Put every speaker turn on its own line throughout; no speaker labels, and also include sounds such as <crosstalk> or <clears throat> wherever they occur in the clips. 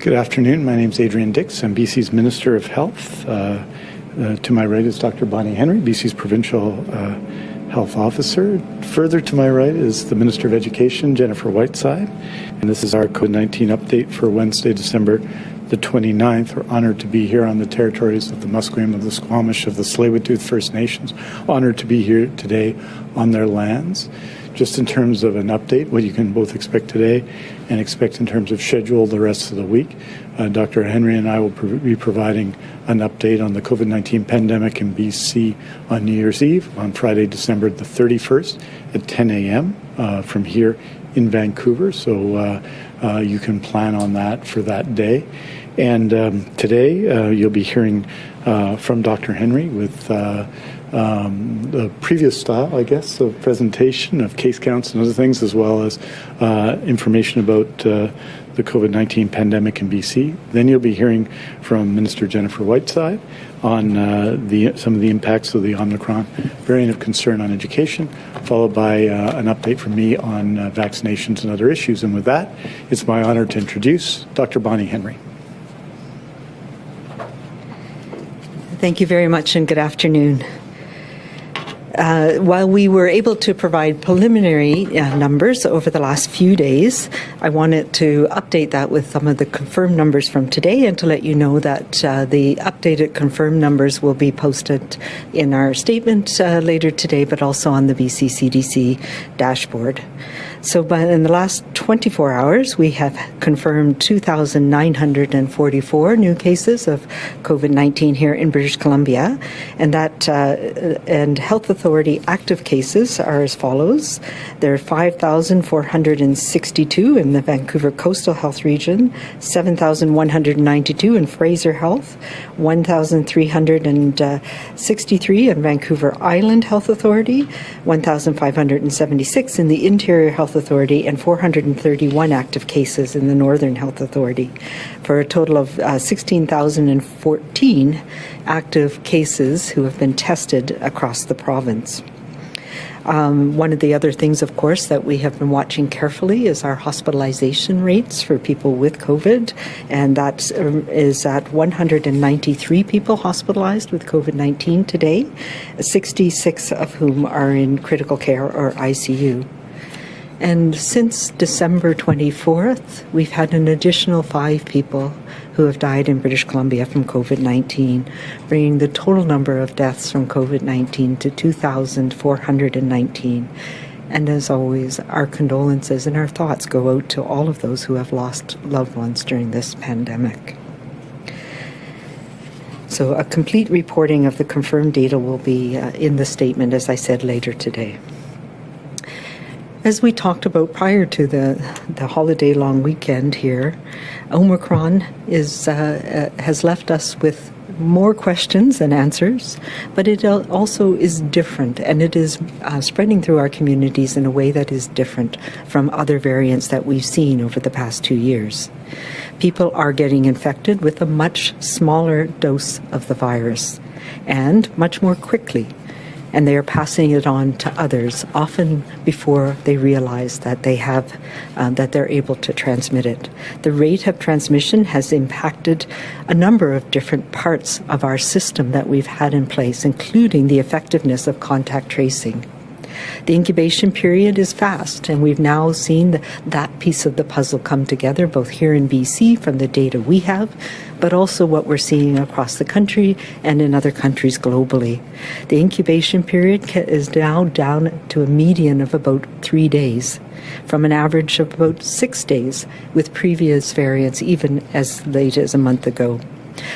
Good afternoon. My name is Adrian Dix. I'm BC's Minister of Health. Uh, uh, to my right is Dr. Bonnie Henry, BC's Provincial uh, Health Officer. Further to my right is the Minister of Education, Jennifer Whiteside. And this is our COVID-19 update for Wednesday, December the 29th. We're honored to be here on the territories of the Musqueam, of the Squamish, of the Tsleil-Waututh First Nations. Honored to be here today on their lands just in terms of an update, what you can both expect today and expect in terms of schedule the rest of the week. Uh, Dr. Henry and I will be providing an update on the COVID 19 pandemic in BC on New Year's Eve on Friday, December the 31st at 10 a.m. Uh, from here in Vancouver. So uh, uh, you can plan on that for that day. And um, today uh, you'll be hearing from Dr. Henry with um, the previous style, I guess, of presentation of case counts and other things, as well as uh, information about uh, the COVID-19 pandemic in BC. Then you'll be hearing from Minister Jennifer Whiteside on uh, the, some of the impacts of the Omicron variant of concern on education, followed by uh, an update from me on uh, vaccinations and other issues. And with that, it's my honor to introduce Dr. Bonnie Henry.
Thank you very much and good afternoon. Uh, while we were able to provide preliminary uh, numbers over the last few days, I wanted to update that with some of the confirmed numbers from today and to let you know that uh, the updated confirmed numbers will be posted in our statement uh, later today, but also on the BC CDC dashboard. So, but in the last 24 hours, we have confirmed 2,944 new cases of COVID-19 here in British Columbia, and that uh, and health authority active cases are as follows: there are 5,462 in the Vancouver Coastal Health Region, 7,192 in Fraser Health, 1,363 in Vancouver Island Health Authority, 1,576 in the Interior Health Authority and 431 active cases in the Northern Health Authority, for a total of uh, 16,014 active cases who have been tested across the province. Um, one of the other things, of course, that we have been watching carefully is our hospitalization rates for people with COVID, and that um, is at 193 people hospitalized with COVID 19 today, 66 of whom are in critical care or ICU. And since December 24th, we've had an additional five people who have died in British Columbia from COVID 19, bringing the total number of deaths from COVID 19 to 2,419. And as always, our condolences and our thoughts go out to all of those who have lost loved ones during this pandemic. So, a complete reporting of the confirmed data will be uh, in the statement, as I said, later today. As we talked about prior to the, the holiday long weekend here, Omicron is, uh, uh, has left us with more questions than answers, but it also is different and it is uh, spreading through our communities in a way that is different from other variants that we've seen over the past two years. People are getting infected with a much smaller dose of the virus and much more quickly and they are passing it on to others, often before they realize that they have, um, that they're able to transmit it. The rate of transmission has impacted a number of different parts of our system that we've had in place, including the effectiveness of contact tracing. The incubation period is fast, and we've now seen the, that piece of the puzzle come together, both here in BC from the data we have, but also what we're seeing across the country and in other countries globally. The incubation period is now down to a median of about three days from an average of about six days with previous variants even as late as a month ago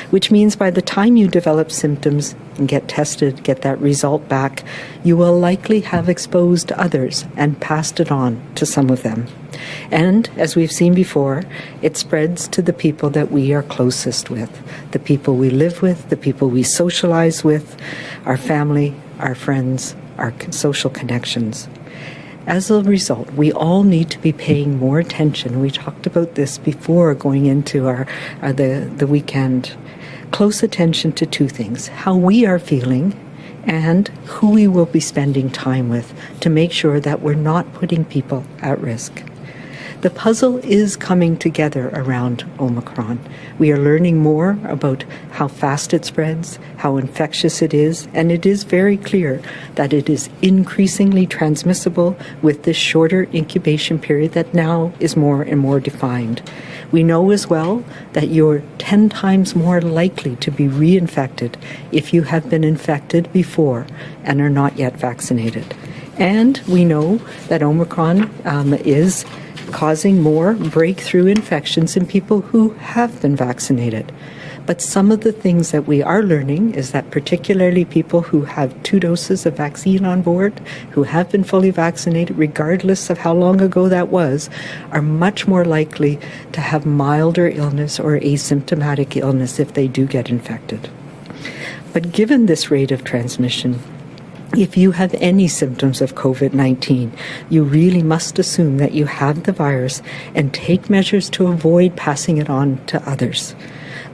which means by the time you develop symptoms and get tested, get that result back, you will likely have exposed others and passed it on to some of them. And as we've seen before, it spreads to the people that we are closest with, the people we live with, the people we socialize with, our family, our friends, our social connections. As a result, we all need to be paying more attention. We talked about this before going into our uh, the the weekend. Close attention to two things: how we are feeling, and who we will be spending time with, to make sure that we're not putting people at risk. The puzzle is coming together around Omicron. We are learning more about how fast it spreads, how infectious it is, and it is very clear that it is increasingly transmissible with this shorter incubation period that now is more and more defined. We know as well that you're 10 times more likely to be reinfected if you have been infected before and are not yet vaccinated. And we know that Omicron um, is causing more breakthrough infections in people who have been vaccinated. But some of the things that we are learning is that particularly people who have two doses of vaccine on board, who have been fully vaccinated, regardless of how long ago that was, are much more likely to have milder illness or asymptomatic illness if they do get infected. But given this rate of transmission, if you have any symptoms of COVID 19, you really must assume that you have the virus and take measures to avoid passing it on to others.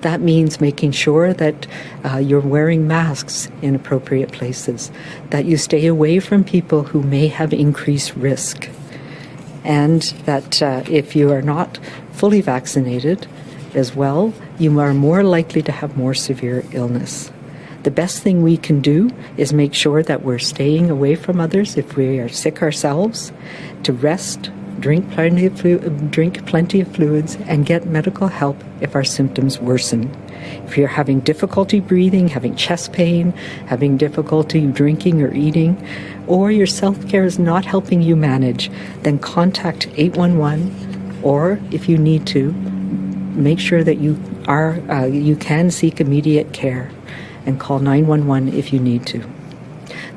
That means making sure that uh, you're wearing masks in appropriate places, that you stay away from people who may have increased risk, and that uh, if you are not fully vaccinated as well, you are more likely to have more severe illness. The best thing we can do is make sure that we're staying away from others if we are sick ourselves, to rest, drink plenty of, flu- drink plenty of fluids, and get medical help if our symptoms worsen. If you're having difficulty breathing, having chest pain, having difficulty drinking or eating, or your self care is not helping you manage, then contact 811 or if you need to, make sure that you are uh, you can seek immediate care and call 911 if you need to.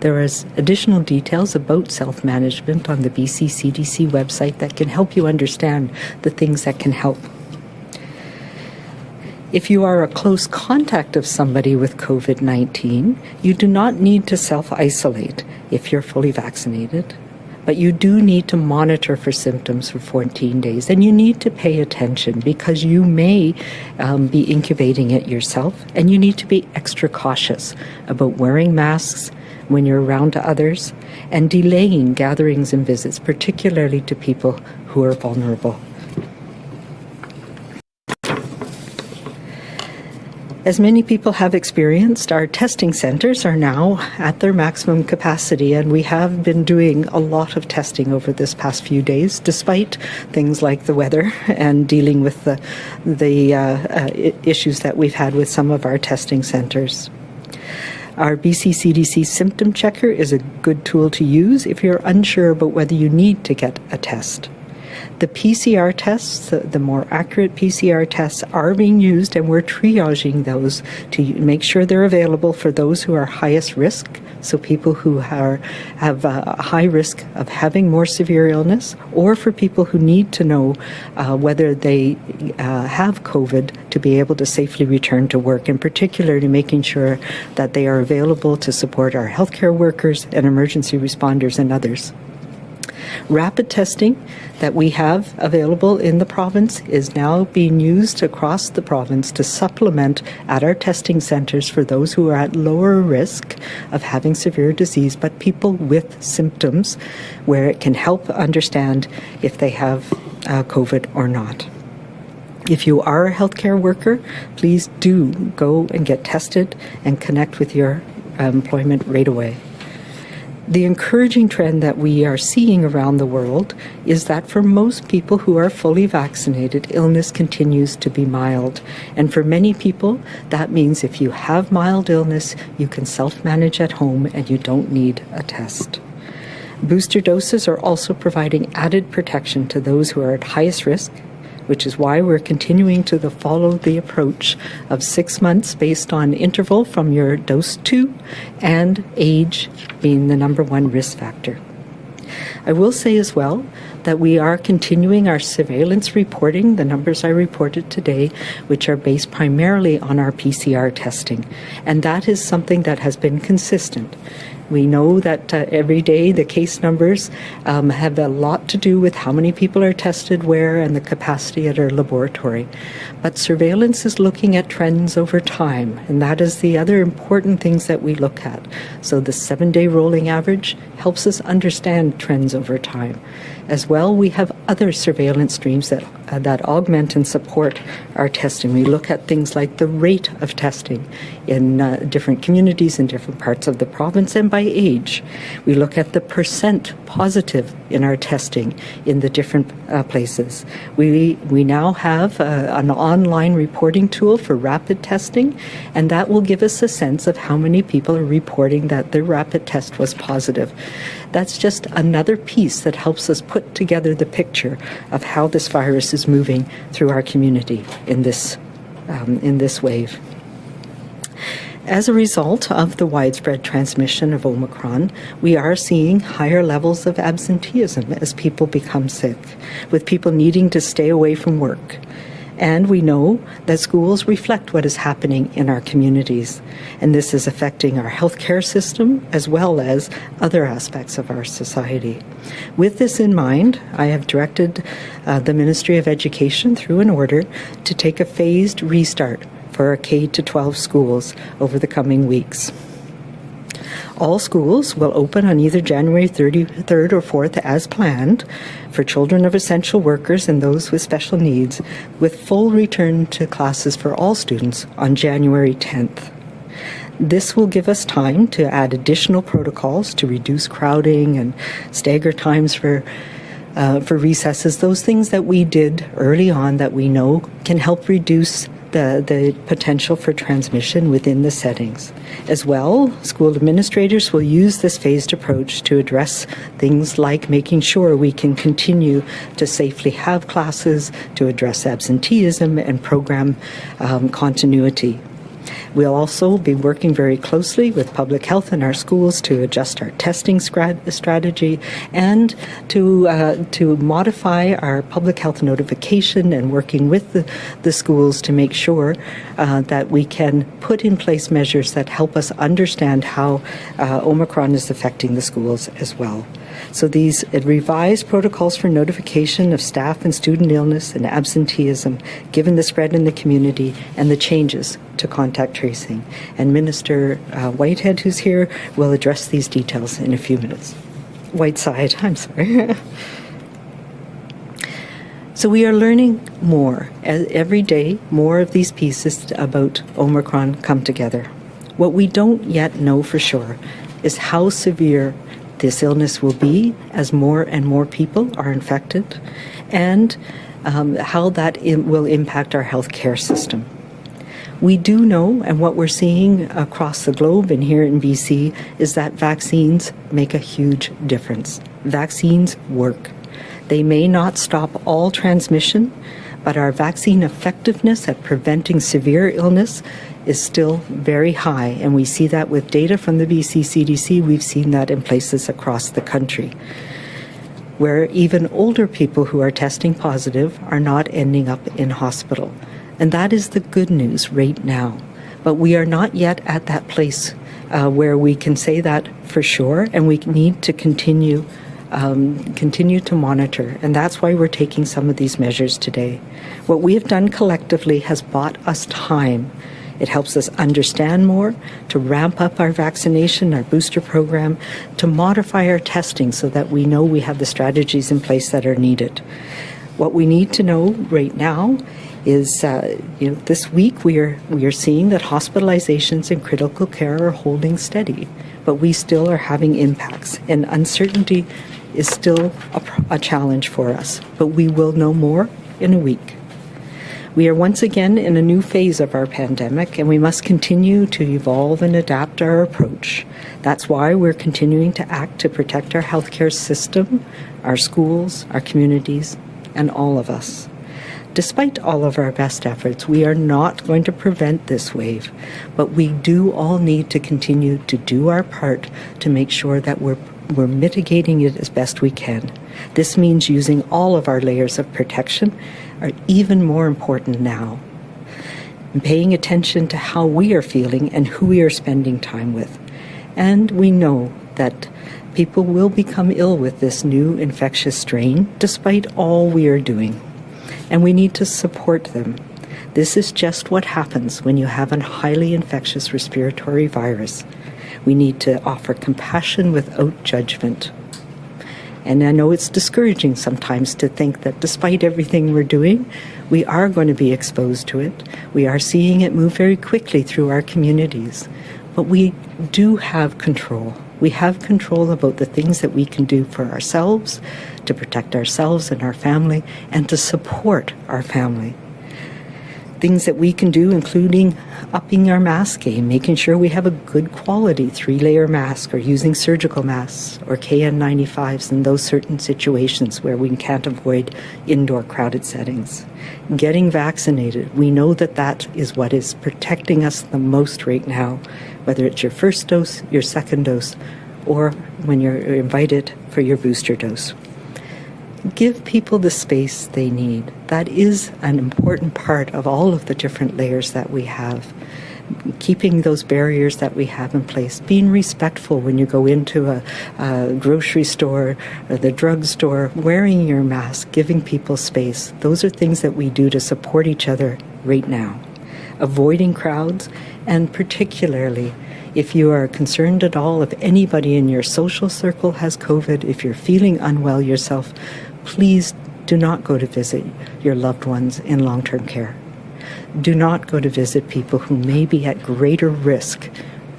There is additional details about self management on the BC CDC website that can help you understand the things that can help. If you are a close contact of somebody with COVID 19, you do not need to self isolate if you're fully vaccinated. But you do need to monitor for symptoms for 14 days and you need to pay attention because you may um, be incubating it yourself and you need to be extra cautious about wearing masks when you're around to others and delaying gatherings and visits, particularly to people who are vulnerable. As many people have experienced, our testing centres are now at their maximum capacity, and we have been doing a lot of testing over this past few days, despite things like the weather and dealing with the, the uh, uh, issues that we've had with some of our testing centres. Our BC CDC symptom checker is a good tool to use if you're unsure about whether you need to get a test. The PCR tests, the, the, more accurate PCR tests, are being used, and we're triaging those to make sure they're available for those who are highest risk. So, people who are, have a high risk of having more severe illness, or for people who need to know uh, whether they uh, have COVID to be able to safely return to work, and particularly making sure that they are available to support our healthcare workers and emergency responders and others. Rapid testing that we have available in the province is now being used across the province to supplement at our testing centres for those who are at lower risk of having severe disease, but people with symptoms where it can help understand if they have uh, COVID or not. If you are a healthcare worker, please do go and get tested and connect with your employment right away. The encouraging trend that we are seeing around the world is that for most people who are fully vaccinated, illness continues to be mild. And for many people, that means if you have mild illness, you can self manage at home and you don't need a test. Booster doses are also providing added protection to those who are at highest risk which is why we're continuing to the follow the approach of six months based on interval from your dose two and age being the number one risk factor. I will say as well that we are continuing our surveillance reporting, the numbers I reported today, which are based primarily on our PCR testing. And that is something that has been consistent. We know that uh, every day the case numbers um, have a lot to do with how many people are tested where and the capacity at our laboratory. But surveillance is looking at trends over time, and that is the other important things that we look at. So the seven day rolling average helps us understand trends over time. As well, we have other surveillance streams that, uh, that augment and support our testing. We look at things like the rate of testing in uh, different communities in different parts of the province and by age. We look at the percent positive in our testing in the different uh, places. We, we now have uh, an online reporting tool for rapid testing, and that will give us a sense of how many people are reporting that their rapid test was positive. That's just another piece that helps us put together the picture of how this virus is moving through our community in this, um, in this wave. As a result of the widespread transmission of Omicron, we are seeing higher levels of absenteeism as people become sick, with people needing to stay away from work. And we know that schools reflect what is happening in our communities, and this is affecting our healthcare system as well as other aspects of our society. With this in mind, I have directed uh, the Ministry of Education through an order to take a phased restart for our K 12 schools over the coming weeks. All schools will open on either January 33rd or 4th as planned for children of essential workers and those with special needs, with full return to classes for all students on January 10th. This will give us time to add additional protocols to reduce crowding and stagger times for uh, for recesses, those things that we did early on that we know can help reduce the, the potential for transmission within the settings. As well, school administrators will use this phased approach to address things like making sure we can continue to safely have classes, to address absenteeism and program um, continuity. We'll also be working very closely with public health in our schools to adjust our testing strategy and to uh, to modify our public health notification and working with the, the schools to make sure uh, that we can put in place measures that help us understand how uh, Omicron is affecting the schools as well. So these revised protocols for notification of staff and student illness and absenteeism, given the spread in the community and the changes to contact tracing. And Minister uh, Whitehead, who's here, will address these details in a few minutes. Whiteside, I'm sorry. <laughs> So we are learning more. Every day, more of these pieces about Omicron come together. What we don't yet know for sure is how severe this illness will be as more and more people are infected, and um, how that will impact our healthcare system. We do know, and what we're seeing across the globe and here in BC, is that vaccines make a huge difference. Vaccines work. They may not stop all transmission, but our vaccine effectiveness at preventing severe illness is still very high, and we see that with data from the BC CDC. We've seen that in places across the country, where even older people who are testing positive are not ending up in hospital. And that is the good news right now. But we are not yet at that place uh, where we can say that for sure, and we need to continue um, continue to monitor, and that's why we're taking some of these measures today. What we have done collectively has bought us time. It helps us understand more, to ramp up our vaccination, our booster program, to modify our testing so that we know we have the strategies in place that are needed. What we need to know right now is uh, you know this week we are we are seeing that hospitalizations and critical care are holding steady, but we still are having impacts and uncertainty is still a, a challenge for us, but we will know more in a week. We are once again in a new phase of our pandemic, and we must continue to evolve and adapt our approach. That's why we're continuing to act to protect our healthcare system, our schools, our communities, and all of us. Despite all of our best efforts, we are not going to prevent this wave, but we do all need to continue to do our part to make sure that we're we're mitigating it as best we can. This means using all of our layers of protection are even more important now. And paying attention to how we are feeling and who we are spending time with. And we know that people will become ill with this new infectious strain despite all we are doing. And we need to support them. This is just what happens when you have a highly infectious respiratory virus. We need to offer compassion without judgment. And I know it's discouraging sometimes to think that despite everything we're doing, we are going to be exposed to it. We are seeing it move very quickly through our communities. But we do have control. We have control about the things that we can do for ourselves, to protect ourselves and our family, and to support our family things that we can do, including upping our mask game, making sure we have a good quality three layer mask or using surgical masks or KN95s in those certain situations where we can't avoid indoor crowded settings. Getting vaccinated, we know that that is what is protecting us the most right now, whether it's your first dose, your second dose, or when you're invited for your booster dose give people the space they need. That is an important part of all of the different layers that we have. Keeping those barriers that we have in place, being respectful when you go into a, a grocery store or the drugstore, wearing your mask, giving people space. Those are things that we do to support each other right now. Avoiding crowds, and particularly if you are concerned at all, if anybody in your social circle has COVID, if you're feeling unwell yourself, please do not go to visit your loved ones in long term care. Do not go to visit people who may be at greater risk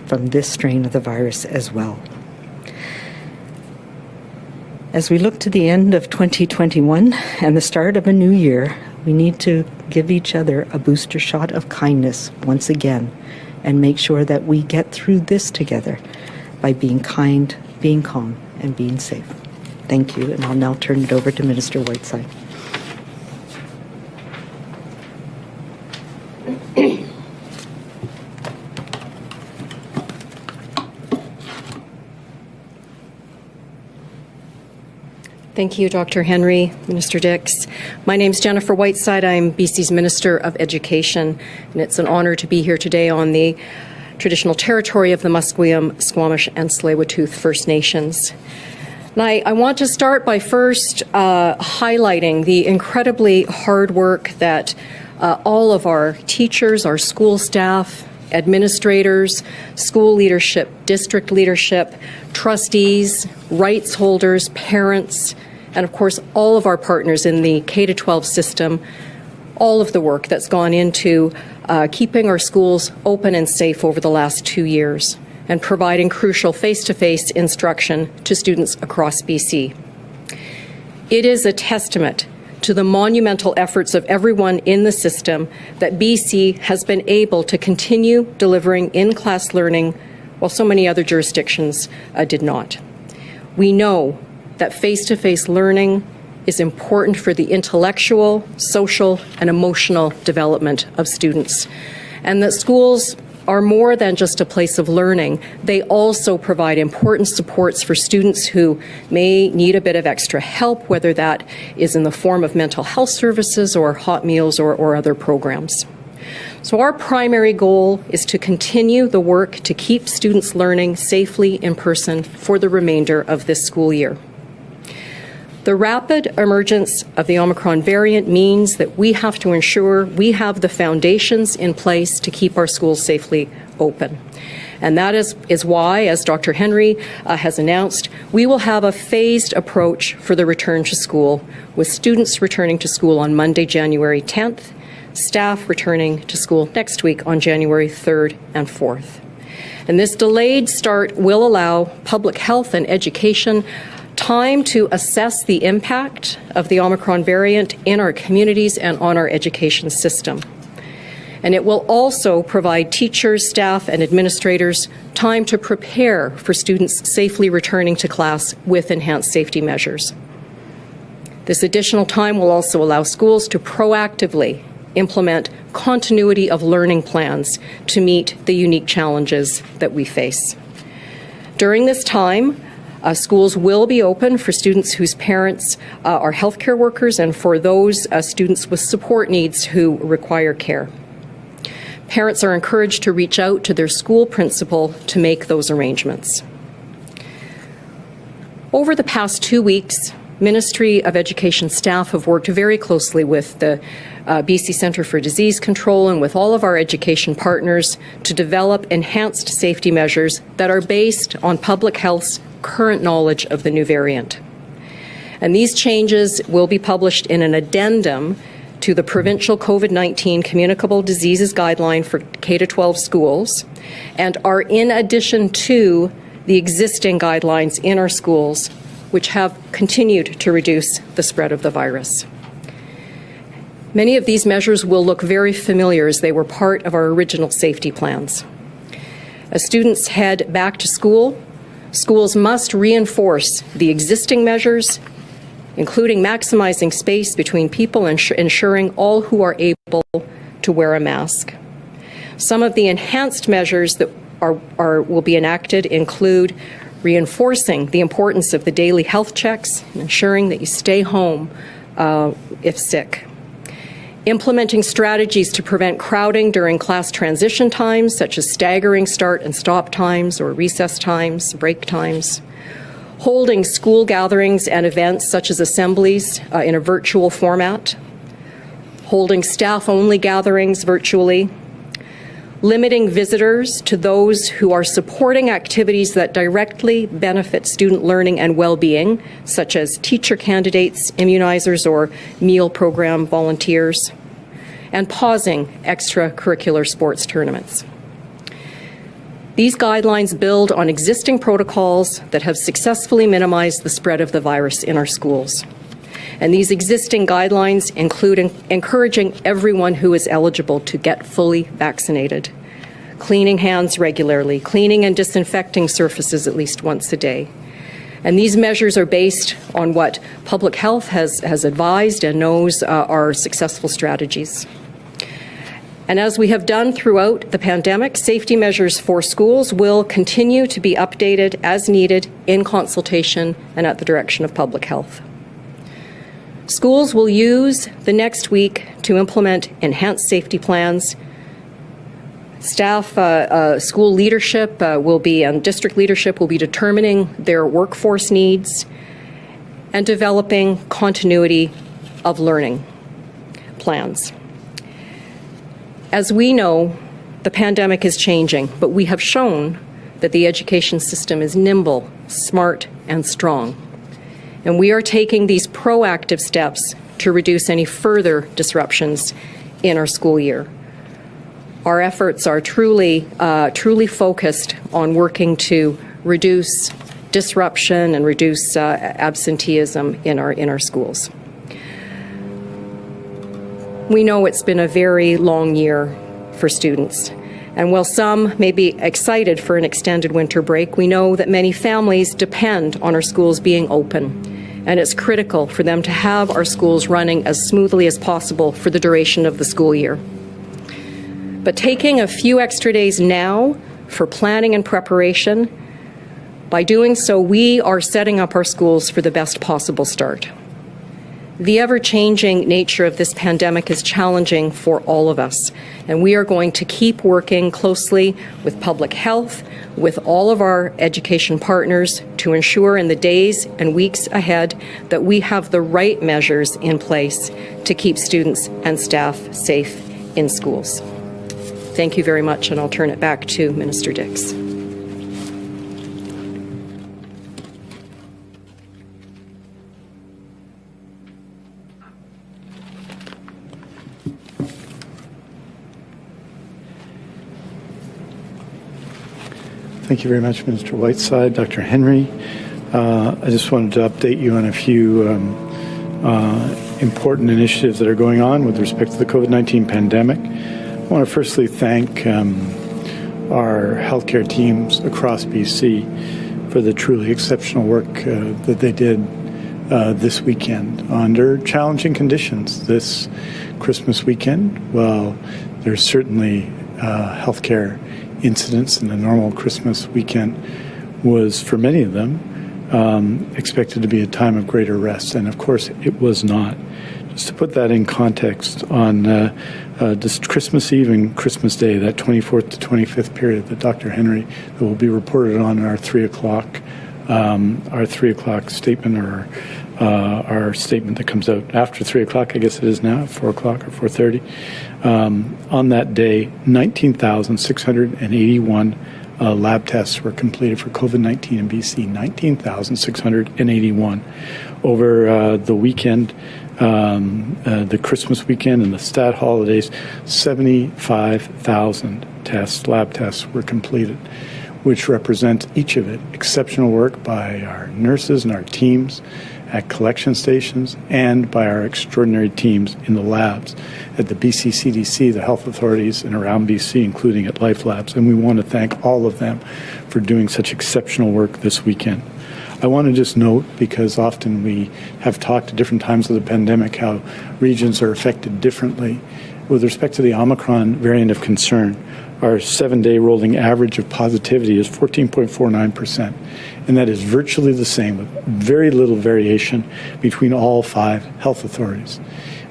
from this strain of the virus as well. As we look to the end of 2021 and the start of a new year, we need to give each other a booster shot of kindness once again and make sure that we get through this together by being kind, being calm, and being safe. Thank you, and I'll now turn it over to Minister Whiteside.
Thank you, Dr. Henry, Minister Dix. My name is Jennifer Whiteside. I'm BC's Minister of Education, and it's an honor to be here today on the traditional territory of the Musqueam, Squamish, and Tsleil-Waututh First Nations. And I, I want to start by first uh, highlighting the incredibly hard work that uh, all of our teachers, our school staff, administrators, school leadership, district leadership, trustees, rights holders, parents, and of course all of our partners in the K-12 system, all of the work that's gone into uh, keeping our schools open and safe over the last two years and providing crucial face-to-face instruction to students across BC. It is a testament to the monumental efforts of everyone in the system that BC has been able to continue delivering in-class learning while so many other jurisdictions uh, did not. We know that face-to-face -face learning is important for the intellectual, social, and emotional development of students, and that schools are more than just a place of learning. They also provide important supports for students who may need a bit of extra help, whether that is in the form of mental health services or hot meals or, or other programs. So our primary goal is to continue the work to keep students learning safely in person for the remainder of this school year. The rapid emergence of the Omicron variant means that we have to ensure we have the foundations in place to keep our schools safely open. And that is, is why, as Dr. Henry uh, has announced, we will have a phased approach for the return to school, with students returning to school on Monday, January 10th, staff returning to school next week on January 3rd and 4th. And this delayed start will allow public health and education time to assess the impact of the Omicron variant in our communities and on our education system. And it will also provide teachers, staff, and administrators time to prepare for students safely returning to class with enhanced safety measures. This additional time will also allow schools to proactively implement continuity of learning plans to meet the unique challenges that we face. During this time, uh, schools will be open for students whose parents uh, are healthcare workers and for those uh, students with support needs who require care. Parents are encouraged to reach out to their school principal to make those arrangements. Over the past two weeks, Ministry of Education staff have worked very closely with the uh, BC Centre for Disease Control and with all of our education partners to develop enhanced safety measures that are based on public health's current knowledge of the new variant. And these changes will be published in an addendum to the provincial COVID 19 communicable diseases guideline for K 12 schools and are in addition to the existing guidelines in our schools, which have continued to reduce the spread of the virus. Many of these measures will look very familiar as they were part of our original safety plans. As students head back to school, schools must reinforce the existing measures, including maximizing space between people and ensuring all who are able to wear a mask. Some of the enhanced measures that are, are, will be enacted include reinforcing the importance of the daily health checks and ensuring that you stay home uh, if sick. Implementing strategies to prevent crowding during class transition times, such as staggering start and stop times or recess times, break times. Holding school gatherings and events, such as assemblies, uh, in a virtual format. Holding staff only gatherings virtually limiting visitors to those who are supporting activities that directly benefit student learning and well-being, such as teacher candidates, immunizers, or meal program volunteers, and pausing extracurricular sports tournaments. These guidelines build on existing protocols that have successfully minimized the spread of the virus in our schools. And these existing guidelines include encouraging everyone who is eligible to get fully vaccinated, cleaning hands regularly, cleaning and disinfecting surfaces at least once a day. And these measures are based on what public health has, has advised and knows uh, are successful strategies. And as we have done throughout the pandemic, safety measures for schools will continue to be updated as needed in consultation and at the direction of public health. Schools will use the next week to implement enhanced safety plans. Staff, uh, uh, school leadership uh, will be, and district leadership will be determining their workforce needs and developing continuity of learning plans. As we know, the pandemic is changing, but we have shown that the education system is nimble, smart, and strong and we are taking these proactive steps to reduce any further disruptions in our school year. Our efforts are truly, uh, truly focused on working to reduce disruption and reduce uh, absenteeism in our, in our schools. We know it's been a very long year for students. And while some may be excited for an extended winter break, we know that many families depend on our schools being open and it's critical for them to have our schools running as smoothly as possible for the duration of the school year. But taking a few extra days now for planning and preparation, by doing so, we are setting up our schools for the best possible start. The ever changing nature of this pandemic is challenging for all of us, and we are going to keep working closely with public health, with all of our education partners to ensure in the days and weeks ahead that we have the right measures in place to keep students and staff safe in schools. Thank you very much, and I'll turn it back to Minister Dix.
Thank you very much, Minister Whiteside. Dr. Henry, uh, I just wanted to update you on a few um, uh, important initiatives that are going on with respect to the COVID-19 pandemic. I want to firstly thank um, our healthcare teams across BC for the truly exceptional work uh, that they did uh, this weekend under challenging conditions. This Christmas weekend, well, there's certainly uh, healthcare incidents in a normal Christmas weekend was, for many of them, um, expected to be a time of greater rest. And of course, it was not. Just to put that in context, on uh, uh, this Christmas Eve and Christmas Day, that 24th to 25th period that Dr. Henry that will be reported on in our three o'clock, um, our three o'clock statement or uh, our statement that comes out after three o'clock, I guess it is now, four o'clock or 4:30 um, on that day 19,681 uh, lab tests were completed for COVID 19 in BC, 19,681. Over uh, the weekend, um, uh, the Christmas weekend and the stat holidays, 75,000 tests, lab tests, were completed, which represents each of it exceptional work by our nurses and our teams at collection stations and by our extraordinary teams in the labs at the BC CDC, the health authorities, and around BC, including at Life Labs. And we want to thank all of them for doing such exceptional work this weekend. I want to just note, because often we have talked at different times of the pandemic how regions are affected differently. With respect to the Omicron variant of concern, our seven day rolling average of positivity is 14.49%. And that is virtually the same, with very little variation between all five health authorities.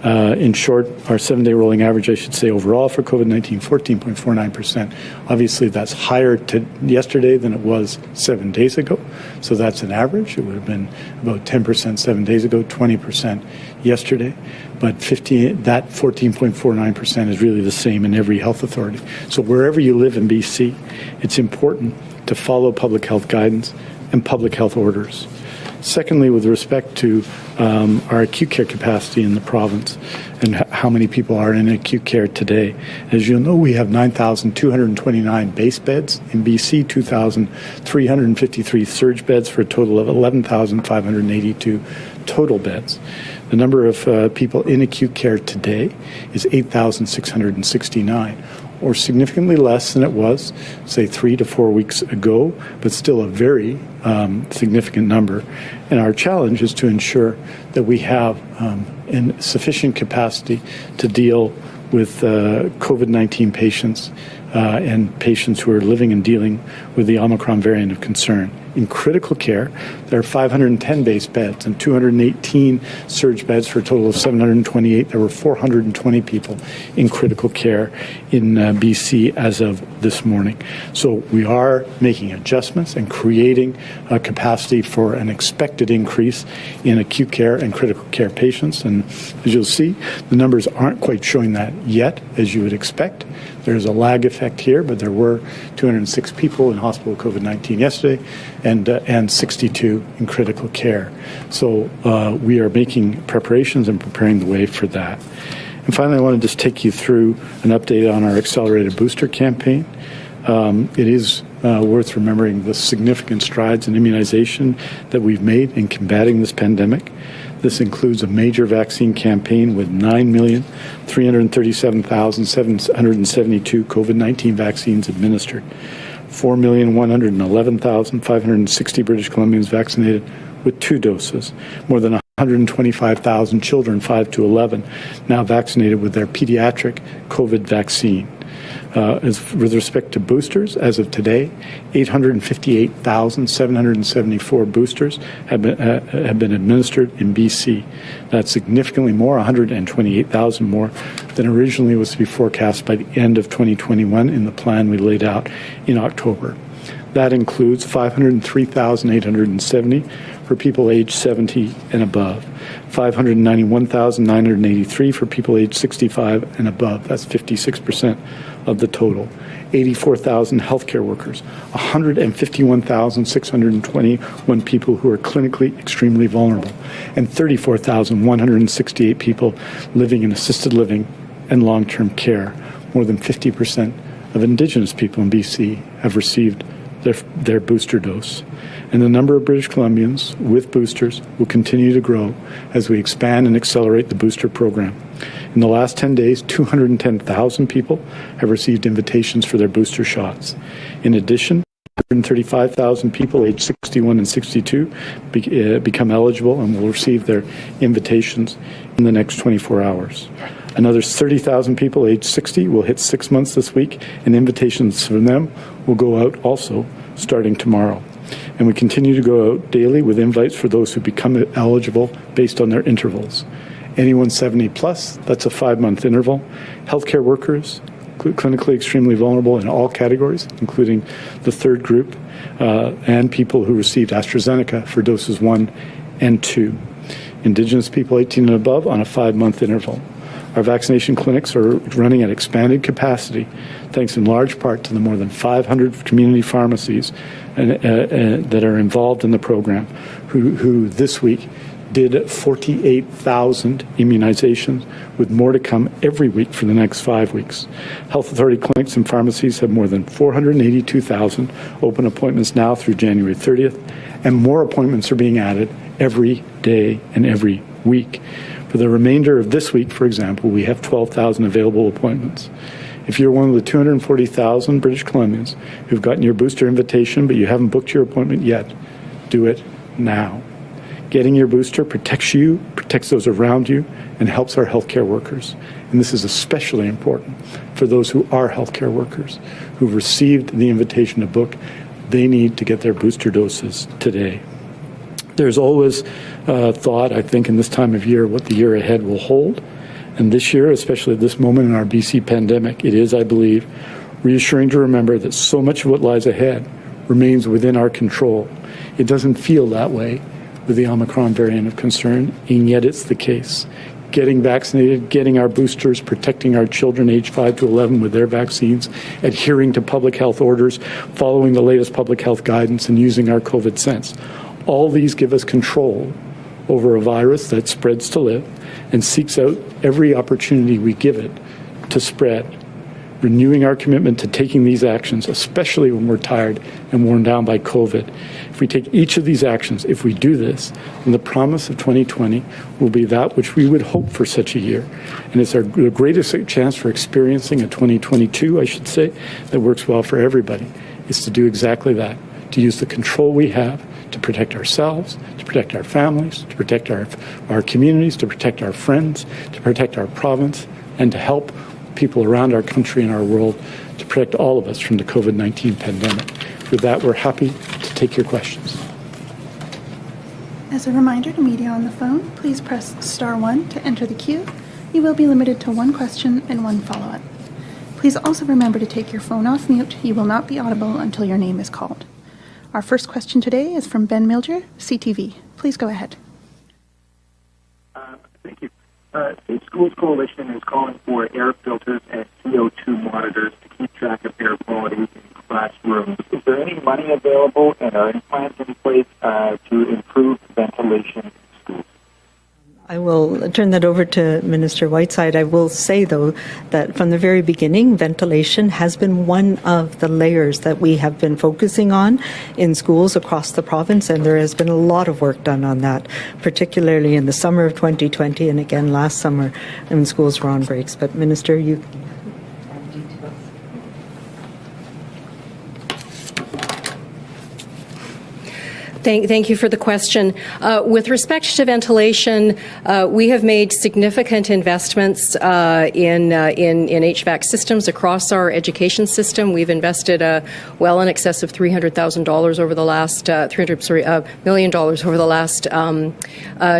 Uh, in short, our seven day rolling average, I should say, overall for COVID 19, 14.49%. Obviously, that's higher yesterday than it was seven days ago. So that's an average. It would have been about 10% seven days ago, 20% yesterday. But 50, that 14.49% is really the same in every health authority. So wherever you live in BC, it's important to follow public health guidance and public health orders. Secondly, with respect to um, our acute care capacity in the province and how many people are in acute care today, as you'll know, we have 9,229 base beds in BC, 2,353 surge beds for a total of 11,582 total beds. The number of uh, people in acute care today is 8,669 or significantly less than it was, say, three to four weeks ago, but still a very um, significant number. And our challenge is to ensure that we have um, in sufficient capacity to deal with uh, COVID 19 patients uh, and patients who are living and dealing with the Omicron variant of concern. In critical care, there are 510 base beds and 218 surge beds for a total of 728. There were 420 people in critical care in uh, BC as of this morning. So we are making adjustments and creating a capacity for an expected increase in acute care and critical care patients. And as you'll see, the numbers aren't quite showing that yet, as you would expect. There's a lag effect here, but there were 206 people in hospital COVID 19 yesterday and, uh, and 62 in critical care. So uh, we are making preparations and preparing the way for that. And finally, I want to just take you through an update on our accelerated booster campaign. Um, it is uh, worth remembering the significant strides in immunization that we've made in combating this pandemic. This includes a major vaccine campaign with 9,337,772 COVID 19 vaccines administered, 4,111,560 British Columbians vaccinated with two doses, more than 125,000 children 5 to 11 now vaccinated with their pediatric COVID vaccine. Uh, as, with respect to boosters, as of today, 858,774 boosters have been, uh, have been administered in BC. That's significantly more, 128,000 more than originally was to be forecast by the end of 2021 in the plan we laid out in October. That includes 503,870 for people aged 70 and above, 591,983 for people aged 65 and above. That's 56% of the total. 84,000 healthcare workers, 151,621 people who are clinically extremely vulnerable, and 34,168 people living in assisted living and long term care. More than 50% of Indigenous people in BC have received their, their booster dose. And the number of British Columbians with boosters will continue to grow as we expand and accelerate the booster program. In the last 10 days, 210,000 people have received invitations for their booster shots. In addition, 135,000 people aged 61 and 62 be, uh, become eligible and will receive their invitations in the next 24 hours. Another 30,000 people aged 60 will hit six months this week, and invitations from them will go out also starting tomorrow. And we continue to go out daily with invites for those who become eligible based on their intervals. Anyone 70 plus, that's a five month interval. Healthcare workers, cl- clinically extremely vulnerable in all categories, including the third group, uh, and people who received AstraZeneca for doses one and two. Indigenous people 18 and above on a five month interval. Our vaccination clinics are running at expanded capacity, thanks in large part to the more than 500 community pharmacies and, uh, uh, that are involved in the program, who, who this week did 48,000 immunizations, with more to come every week for the next five weeks. Health Authority clinics and pharmacies have more than 482,000 open appointments now through January 30th, and more appointments are being added every day and every week. For the remainder of this week, for example, we have 12,000 available appointments. If you're one of the 240,000 British Columbians who've gotten your booster invitation but you haven't booked your appointment yet, do it now. Getting your booster protects you, protects those around you, and helps our healthcare workers. And this is especially important for those who are healthcare workers who've received the invitation to book. They need to get their booster doses today. There's always uh, thought, I think, in this time of year, what the year ahead will hold. And this year, especially at this moment in our BC pandemic, it is, I believe, reassuring to remember that so much of what lies ahead remains within our control. It doesn't feel that way with the Omicron variant of concern, and yet it's the case. Getting vaccinated, getting our boosters, protecting our children aged 5 to 11 with their vaccines, adhering to public health orders, following the latest public health guidance, and using our COVID sense. All these give us control over a virus that spreads to live and seeks out every opportunity we give it to spread renewing our commitment to taking these actions, especially when we're tired and worn down by COVID. If we take each of these actions, if we do this, then the promise of 2020 will be that which we would hope for such a year. And it's our greatest chance for experiencing a 2022, I should say, that works well for everybody, is to do exactly that, to use the control we have to protect ourselves, to protect our families, to protect our, our communities, to protect our friends, to protect our province, and to help people around our country and our world to protect all of us from the COVID 19 pandemic. With that, we're happy to take your questions.
As a reminder to media on the phone, please press star one to enter the queue. You will be limited to one question and one follow up. Please also remember to take your phone off mute. You will not be audible until your name is called. Our first question today is from Ben Miljure, CTV. Please go ahead.
Uh, thank you. Uh, Safe Schools Coalition is calling for air filters and CO2 monitors to keep track of air quality in classrooms. Is there any money available and are any plans in place uh, to improve ventilation
I will turn that over to Minister Whiteside. I will say, though, that from the very beginning, ventilation has been one of the layers that we have been focusing on in schools across the province, and there has been a lot of work done on that, particularly in the summer of 2020 and again last summer when schools were on breaks. But, Minister, you
Thank, thank you for the question. Uh, with respect to ventilation, uh, we have made significant investments uh, in, uh, in, in HVAC systems across our education system. We've invested uh, well in excess of three hundred thousand dollars over the last uh, three hundred sorry million dollars over the last um,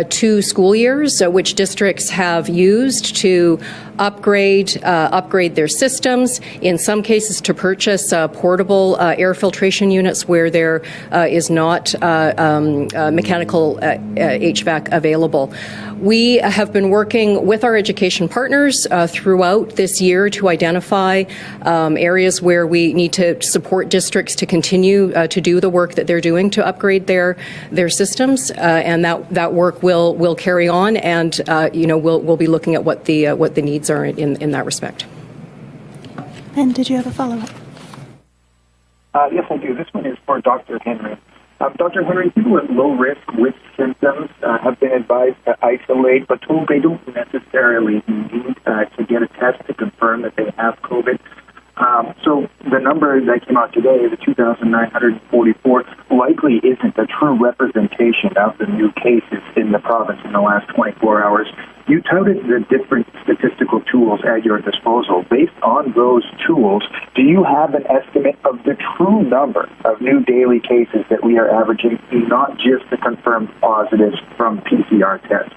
two school years, which districts have used to upgrade uh, upgrade their systems. In some cases, to purchase uh, portable uh, air filtration units where there is not um, mechanical HVAC available. We have been working with our education partners uh, throughout this year to identify um, areas where we need to support districts to continue uh, to do the work that they're doing to upgrade their their systems, uh, and that that work will will carry on, and uh, you know we'll we'll be looking at what the uh, what the needs are in in that respect.
And did you have a follow up?
Uh, yes, I do. This one is for Dr. Henry. Um, Dr. Henry, people at low risk with symptoms uh, have been advised to isolate, but told they don't necessarily need uh, to get a test to confirm that they have COVID. Um, so the number that came out today, the 2,944, likely isn't a true representation of the new cases in the province in the last 24 hours. You touted the different statistical tools at your disposal. Based on those tools, do you have an estimate of the true number of new daily cases that we are averaging, not just the confirmed positives from PCR tests?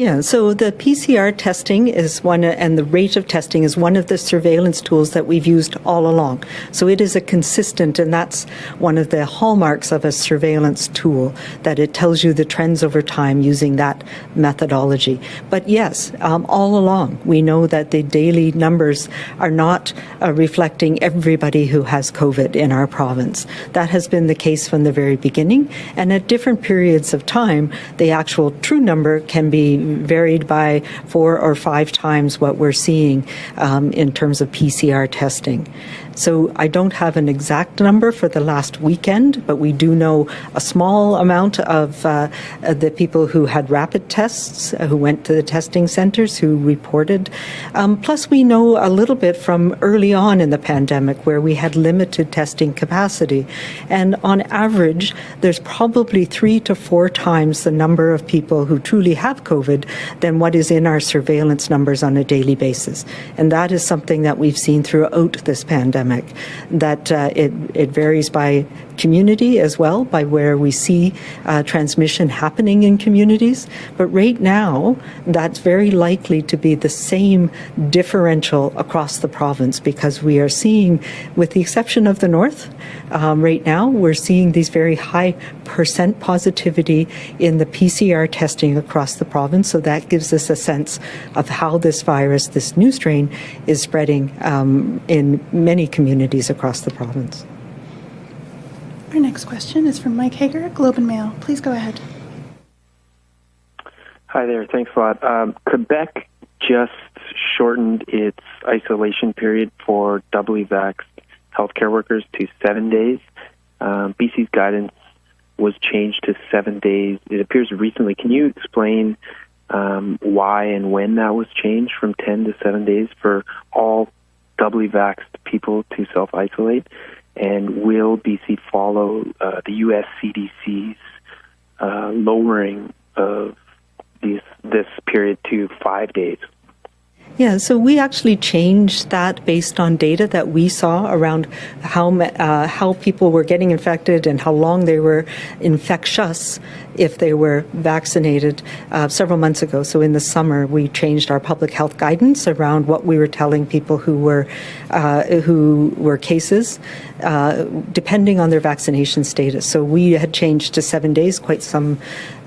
Yeah, so the PCR testing is one, and the rate of testing is one of the surveillance tools that we've used all along. So it is a consistent, and that's one of the hallmarks of a surveillance tool, that it tells you the trends over time using that methodology. But yes, um, all along, we know that the daily numbers are not uh, reflecting everybody who has COVID in our province. That has been the case from the very beginning, and at different periods of time, the actual true number can be varied by four or five times what we're seeing um, in terms of PCR testing. So I don't have an exact number for the last weekend, but we do know a small amount of uh, the people who had rapid tests, uh, who went to the testing centers, who reported. Um, plus, we know a little bit from early on in the pandemic where we had limited testing capacity. And on average, there's probably three to four times the number of people who truly have COVID than what is in our surveillance numbers on a daily basis. And that is something that we've seen throughout this pandemic that uh, it, it varies by community as well, by where we see uh, transmission happening in communities. But right now, that's very likely to be the same differential across the province because we are seeing, with the exception of the north, um, right now, we're seeing these very high percent positivity in the PCR testing across the province. So that gives us a sense of how this virus, this new strain, is spreading um, in many communities across the province.
Our next question is from Mike Hager at Globe and Mail. Please go ahead.
Hi there. Thanks a lot. Um, Quebec just shortened its isolation period for doubly vaxxed healthcare workers to seven days. Um, BC's guidance was changed to seven days. It appears recently. Can you explain um, why and when that was changed from 10 to seven days for all doubly vaxxed people to self isolate? And will BC follow uh, the U.S. CDC's uh, lowering of these, this period to five days?
Yeah, so we actually changed that based on data that we saw around how uh, how people were getting infected and how long they were infectious if they were vaccinated uh, several months ago. So in the summer, we changed our public health guidance around what we were telling people who were uh, who were cases, uh, depending on their vaccination status. So we had changed to seven days quite some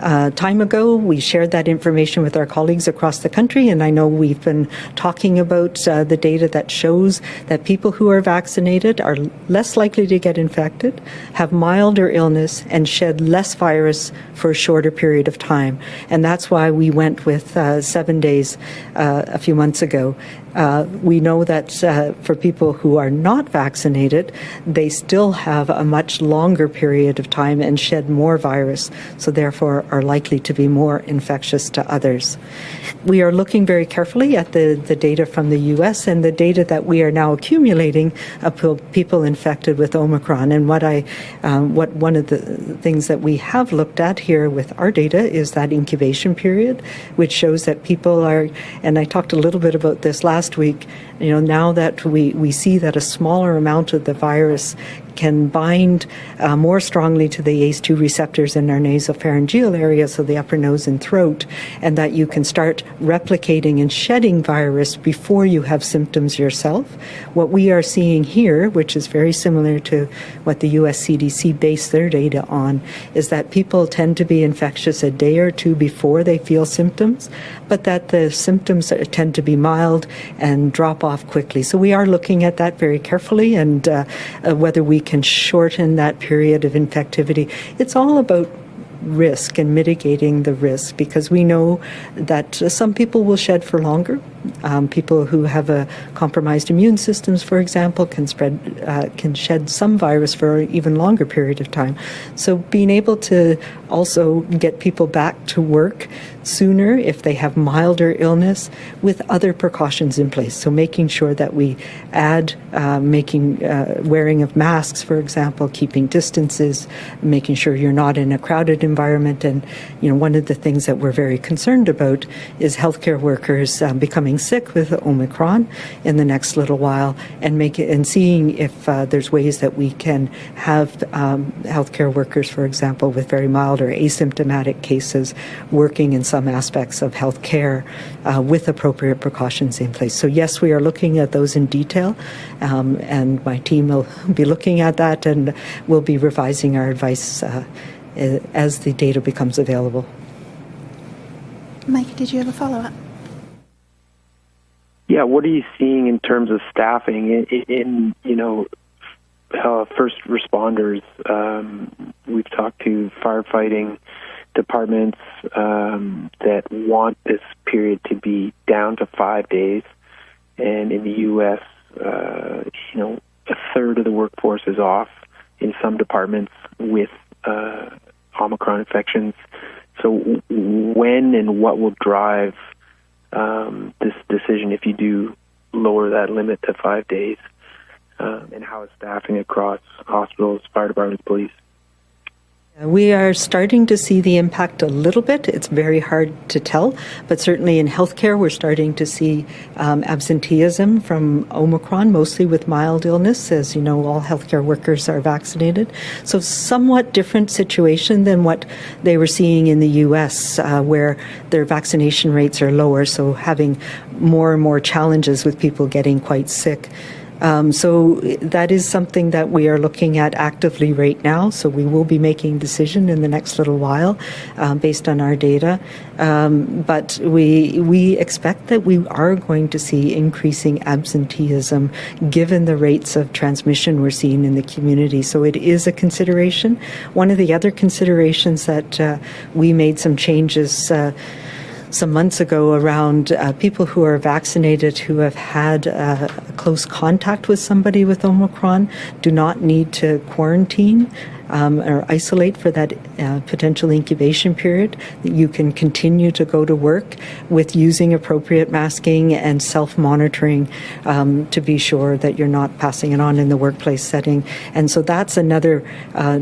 uh, time ago. We shared that information with our colleagues across the country, and I know we've been talking about uh, the data that shows that people who are vaccinated are less likely to get infected, have milder illness, and shed less virus for a shorter period of time. And that's why we went with uh, seven days uh, a few months ago. Uh, we know that uh, for people who are not vaccinated, they still have a much longer period of time and shed more virus, so therefore are likely to be more infectious to others. We are looking very carefully at the, the data from the US and the data that we are now accumulating of people infected with Omicron. And what I, um, what one of the things that we have looked at here with our data is that incubation period, which shows that people are, and I talked a little bit about this last last week, you know, now that we, we see that a smaller amount of the virus can bind uh, more strongly to the ACE2 receptors in our nasopharyngeal area, so the upper nose and throat, and that you can start replicating and shedding virus before you have symptoms yourself. What we are seeing here, which is very similar to what the US CDC based their data on, is that people tend to be infectious a day or two before they feel symptoms, but that the symptoms tend to be mild and drop off quickly. So we are looking at that very carefully and uh, uh, whether we can shorten that period of infectivity. It's all about risk and mitigating the risk because we know that some people will shed for longer. Um, people who have a compromised immune systems, for example, can spread uh, can shed some virus for an even longer period of time. So being able to also get people back to work sooner if they have milder illness with other precautions in place. So making sure that we add uh, making uh, wearing of masks, for example, keeping distances, making sure you're not in a crowded environment. And you know, one of the things that we're very concerned about is healthcare workers um, becoming sick with Omicron in the next little while, and make it, and seeing if uh, there's ways that we can have um, healthcare workers, for example, with very mild or asymptomatic cases, working in some aspects of healthcare uh, with appropriate precautions in place. So yes, we are looking at those in detail, um, and my team will <laughs> be looking at that, and we'll be revising our advice uh, as the data becomes available.
Mike, did you have a follow up?
Yeah, what are you seeing in terms of staffing in, in you know uh, first responders? Um, we've talked to firefighting departments um, that want this period to be down to five days, and in the U.S., uh, you know, a third of the workforce is off in some departments with uh, Omicron infections. So, when and what will drive um, this decision if you do lower that limit to five days? Um, and how is staffing across hospitals, fire departments, police?
We are starting to see the impact a little bit. It's very hard to tell, but certainly in healthcare, we're starting to see um, absenteeism from Omicron, mostly with mild illness. As you know, all healthcare workers are vaccinated. So, somewhat different situation than what they were seeing in the U.S., uh, where their vaccination rates are lower, so having more and more challenges with people getting quite sick. Um, so that is something that we are looking at actively right now. So we will be making decision in the next little while um, based on our data. Um, but we we expect that we are going to see increasing absenteeism given the rates of transmission we're seeing in the community. So it is a consideration. One of the other considerations that uh, we made some changes. Uh, some months ago around uh, people who are vaccinated who have had uh, close contact with somebody with Omicron do not need to quarantine. Um, or isolate for that uh, potential incubation period. You can continue to go to work with using appropriate masking and self monitoring um, to be sure that you're not passing it on in the workplace setting. And so that's another uh,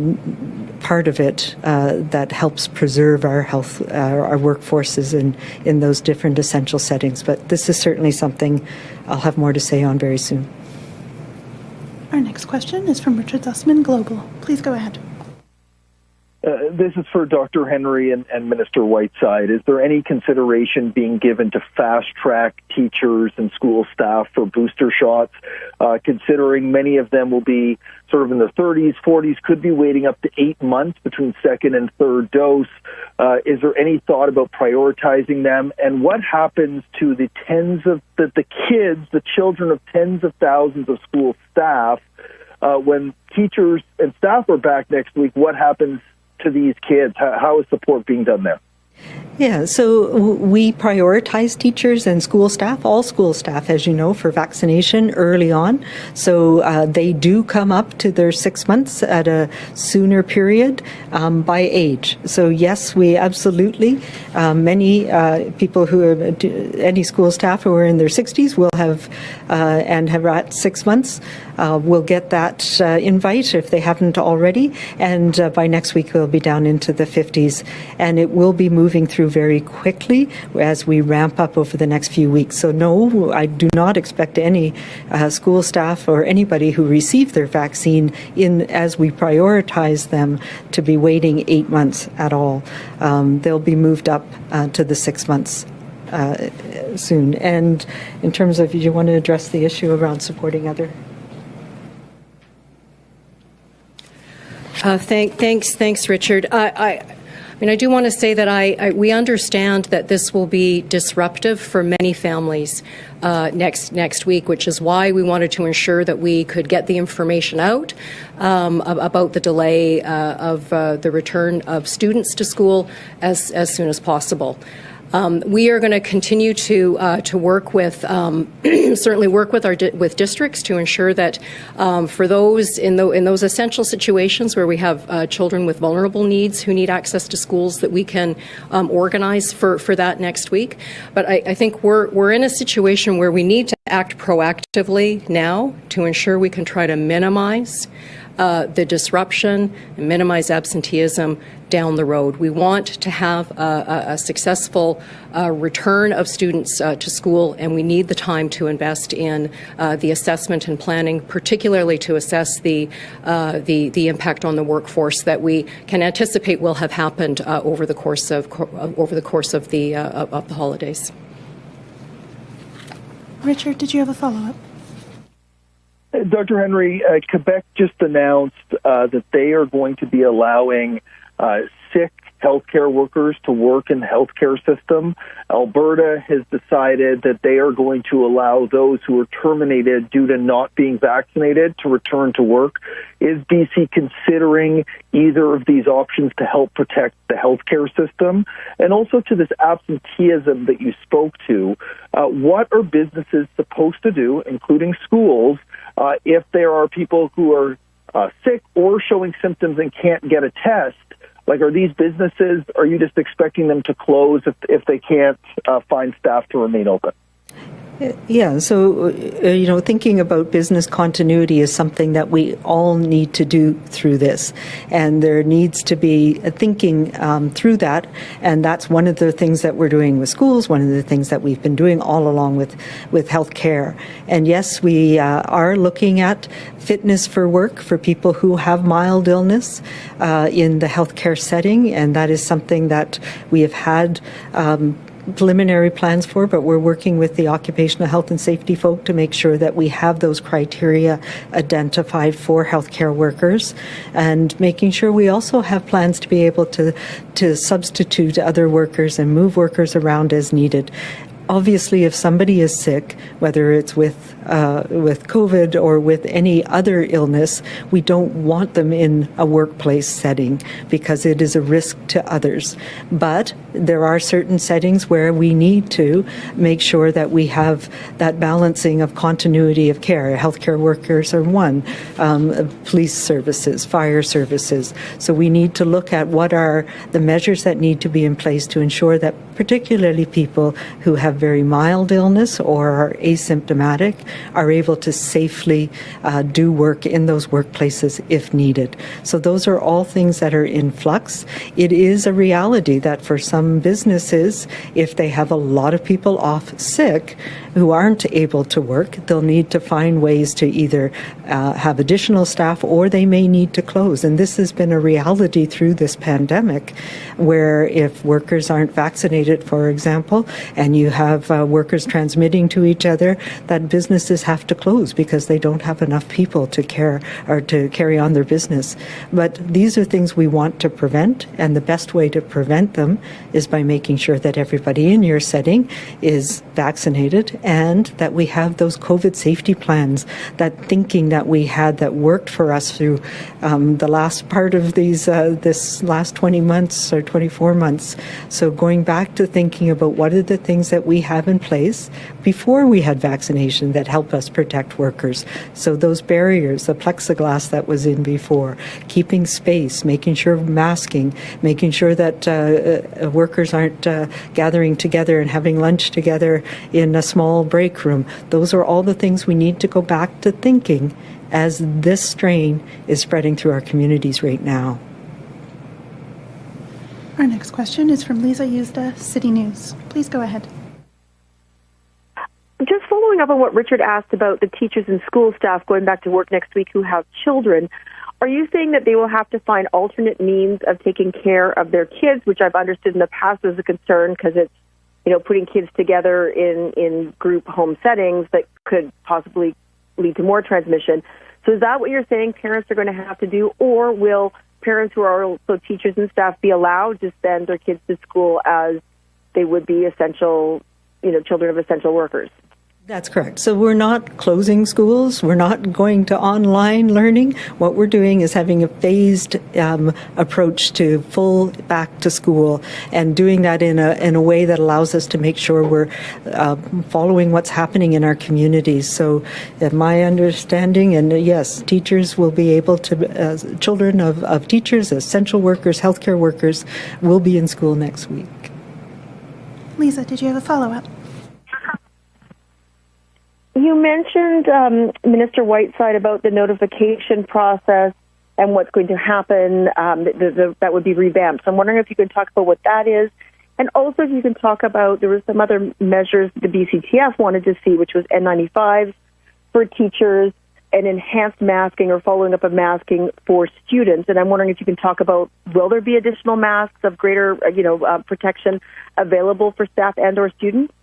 part of it uh, that helps preserve our health, uh, our workforces in, in those different essential settings. But this is certainly something I'll have more to say on very soon.
Our next question is from Richard Zussman, Global. Please go ahead.
Uh, this is for Dr. Henry and, and, Minister Whiteside. Is there any consideration being given to fast track teachers and school staff for booster shots, uh, considering many of them will be sort of in their 30s, 40s, could be waiting up to eight months between second and third dose? Uh, is there any thought about prioritizing them? And what happens to the tens of the, the kids, the children of tens of thousands of school staff? Uh, when teachers and staff are back next week, what happens to these kids? How, how is support being done there?
Yeah, so we prioritize teachers and school staff, all school staff, as you know, for vaccination early on. So uh, they do come up to their six months at a sooner period um, by age. So, yes, we absolutely, um, many uh, people who are, any school staff who are in their 60s will have, uh, and have at six months, uh, will get that uh, invite if they haven't already. And uh, by next week, we'll be down into the 50s. And it will be moving through very quickly as we ramp up over the next few weeks. So, no, I do not expect any uh, school staff or anybody who received their vaccine in as we prioritize them to be waiting eight months at all. Um, they'll be moved up uh, to the six months uh, soon. And in terms of, you want to address the issue around supporting other
Uh, thank, thanks, thanks, Richard. I, I mean, I do want to say that I, I, we understand that this will be disruptive for many families uh, next next week, which is why we wanted to ensure that we could get the information out um, about the delay uh, of uh, the return of students to school as as soon as possible. Um, we are going to continue to uh, to work with um, <clears throat> certainly work with our di- with districts to ensure that um, for those in the, in those essential situations where we have uh, children with vulnerable needs who need access to schools that we can um, organize for, for that next week. But I, I think we're we're in a situation where we need to act proactively now to ensure we can try to minimize uh, the disruption and minimize absenteeism down the road. We want to have a, a, successful uh, return of students uh, to school, and we need the time to invest in uh, the assessment and planning, particularly to assess the, uh, the, the impact on the workforce that we can anticipate will have happened uh, over the course of over the course of the of the holidays.
Richard, did you have a follow up?
Dr. Henry, uh, Quebec just announced uh, that they are going to be allowing uh, sick healthcare workers to work in the healthcare system. Alberta has decided that they are going to allow those who are terminated due to not being vaccinated to return to work. Is BC considering either of these options to help protect the healthcare system? And also to this absenteeism that you spoke to, uh, what are businesses supposed to do, including schools, uh, if there are people who are uh, sick or showing symptoms and can't get a test? Like, are these businesses, are you just expecting them to close if, if they can't uh, find staff to remain open?
Yeah, so, uh, you know, thinking about business continuity is something that we all need to do through this. And there needs to be thinking um, through that. And that's one of the things that we're doing with schools, one of the things that we've been doing all along with, with healthcare. And yes, we uh, are looking at fitness for work for people who have mild illness uh, in the healthcare setting. And that is something that we have had. Um, preliminary plans for, but we're working with the occupational health and safety folk to make sure that we have those criteria identified for healthcare workers and making sure we also have plans to be able to, to substitute other workers and move workers around as needed obviously, if somebody is sick, whether it's with uh, with COVID or with any other illness, we don't want them in a workplace setting because it is a risk to others. But there are certain settings where we need to make sure that we have that balancing of continuity of care. Healthcare workers are one, um, police services, fire services. So we need to look at what are the measures that need to be in place to ensure that particularly people who have very mild illness or are asymptomatic are able to safely uh, do work in those workplaces if needed. So those are all things that are in flux. It is a reality that for some businesses, if they have a lot of people off sick who aren't able to work, they'll need to find ways to either uh, have additional staff or they may need to close. And this has been a reality through this pandemic where if workers aren't vaccinated, for example, and you have uh, workers transmitting to each other, that businesses have to close because they don't have enough people to care or to carry on their business. But these are things we want to prevent, and the best way to prevent them is by making sure that everybody in your setting is vaccinated and that we have those COVID safety plans, that thinking that we had that worked for us through um, the last part of these uh, this last 20 months or 24 months. So going back to thinking about what are the things that we have in place before we had vaccination that help us protect workers. So those barriers, the plexiglass that was in before, keeping space, making sure masking, making sure that uh, uh, workers aren't uh, gathering together and having lunch together in a small break room. Those are all the things we need to go back to thinking as this strain is spreading through our communities right now.
Our next question is from Lisa Yuzda, City News. Please go ahead.
Just following up on what Richard asked about the teachers and school staff going back to work next week who have children, are you saying that they will have to find alternate means of taking care of their kids, which I've understood in the past was a concern because it's, you know, putting kids together in, in group home settings that could possibly lead to more transmission. So is that what you're saying parents are going to have to do, or will parents who are also teachers and staff be allowed to send their kids to school as they would be essential, you know, children of essential workers?
That's correct. So we're not closing schools. We're not going to online learning. What we're doing is having a phased um, approach to full back to school and doing that in a, in a way that allows us to make sure we're uh, following what's happening in our communities. So uh, my understanding, and uh, yes, teachers will be able to, uh, children of, of teachers, essential workers, healthcare workers will be in school next week.
Lisa, did you have a follow-up?
You mentioned um, Minister Whiteside about the notification process and what's going to happen um, the, the, that would be revamped. So I'm wondering if you could talk about what that is. And also, if you can talk about, there were some other measures the BCTF wanted to see, which was N95s for teachers and enhanced masking or following up of masking for students. And I'm wondering if you can talk about will there be additional masks of greater, uh, you know, uh, protection available for staff and or students?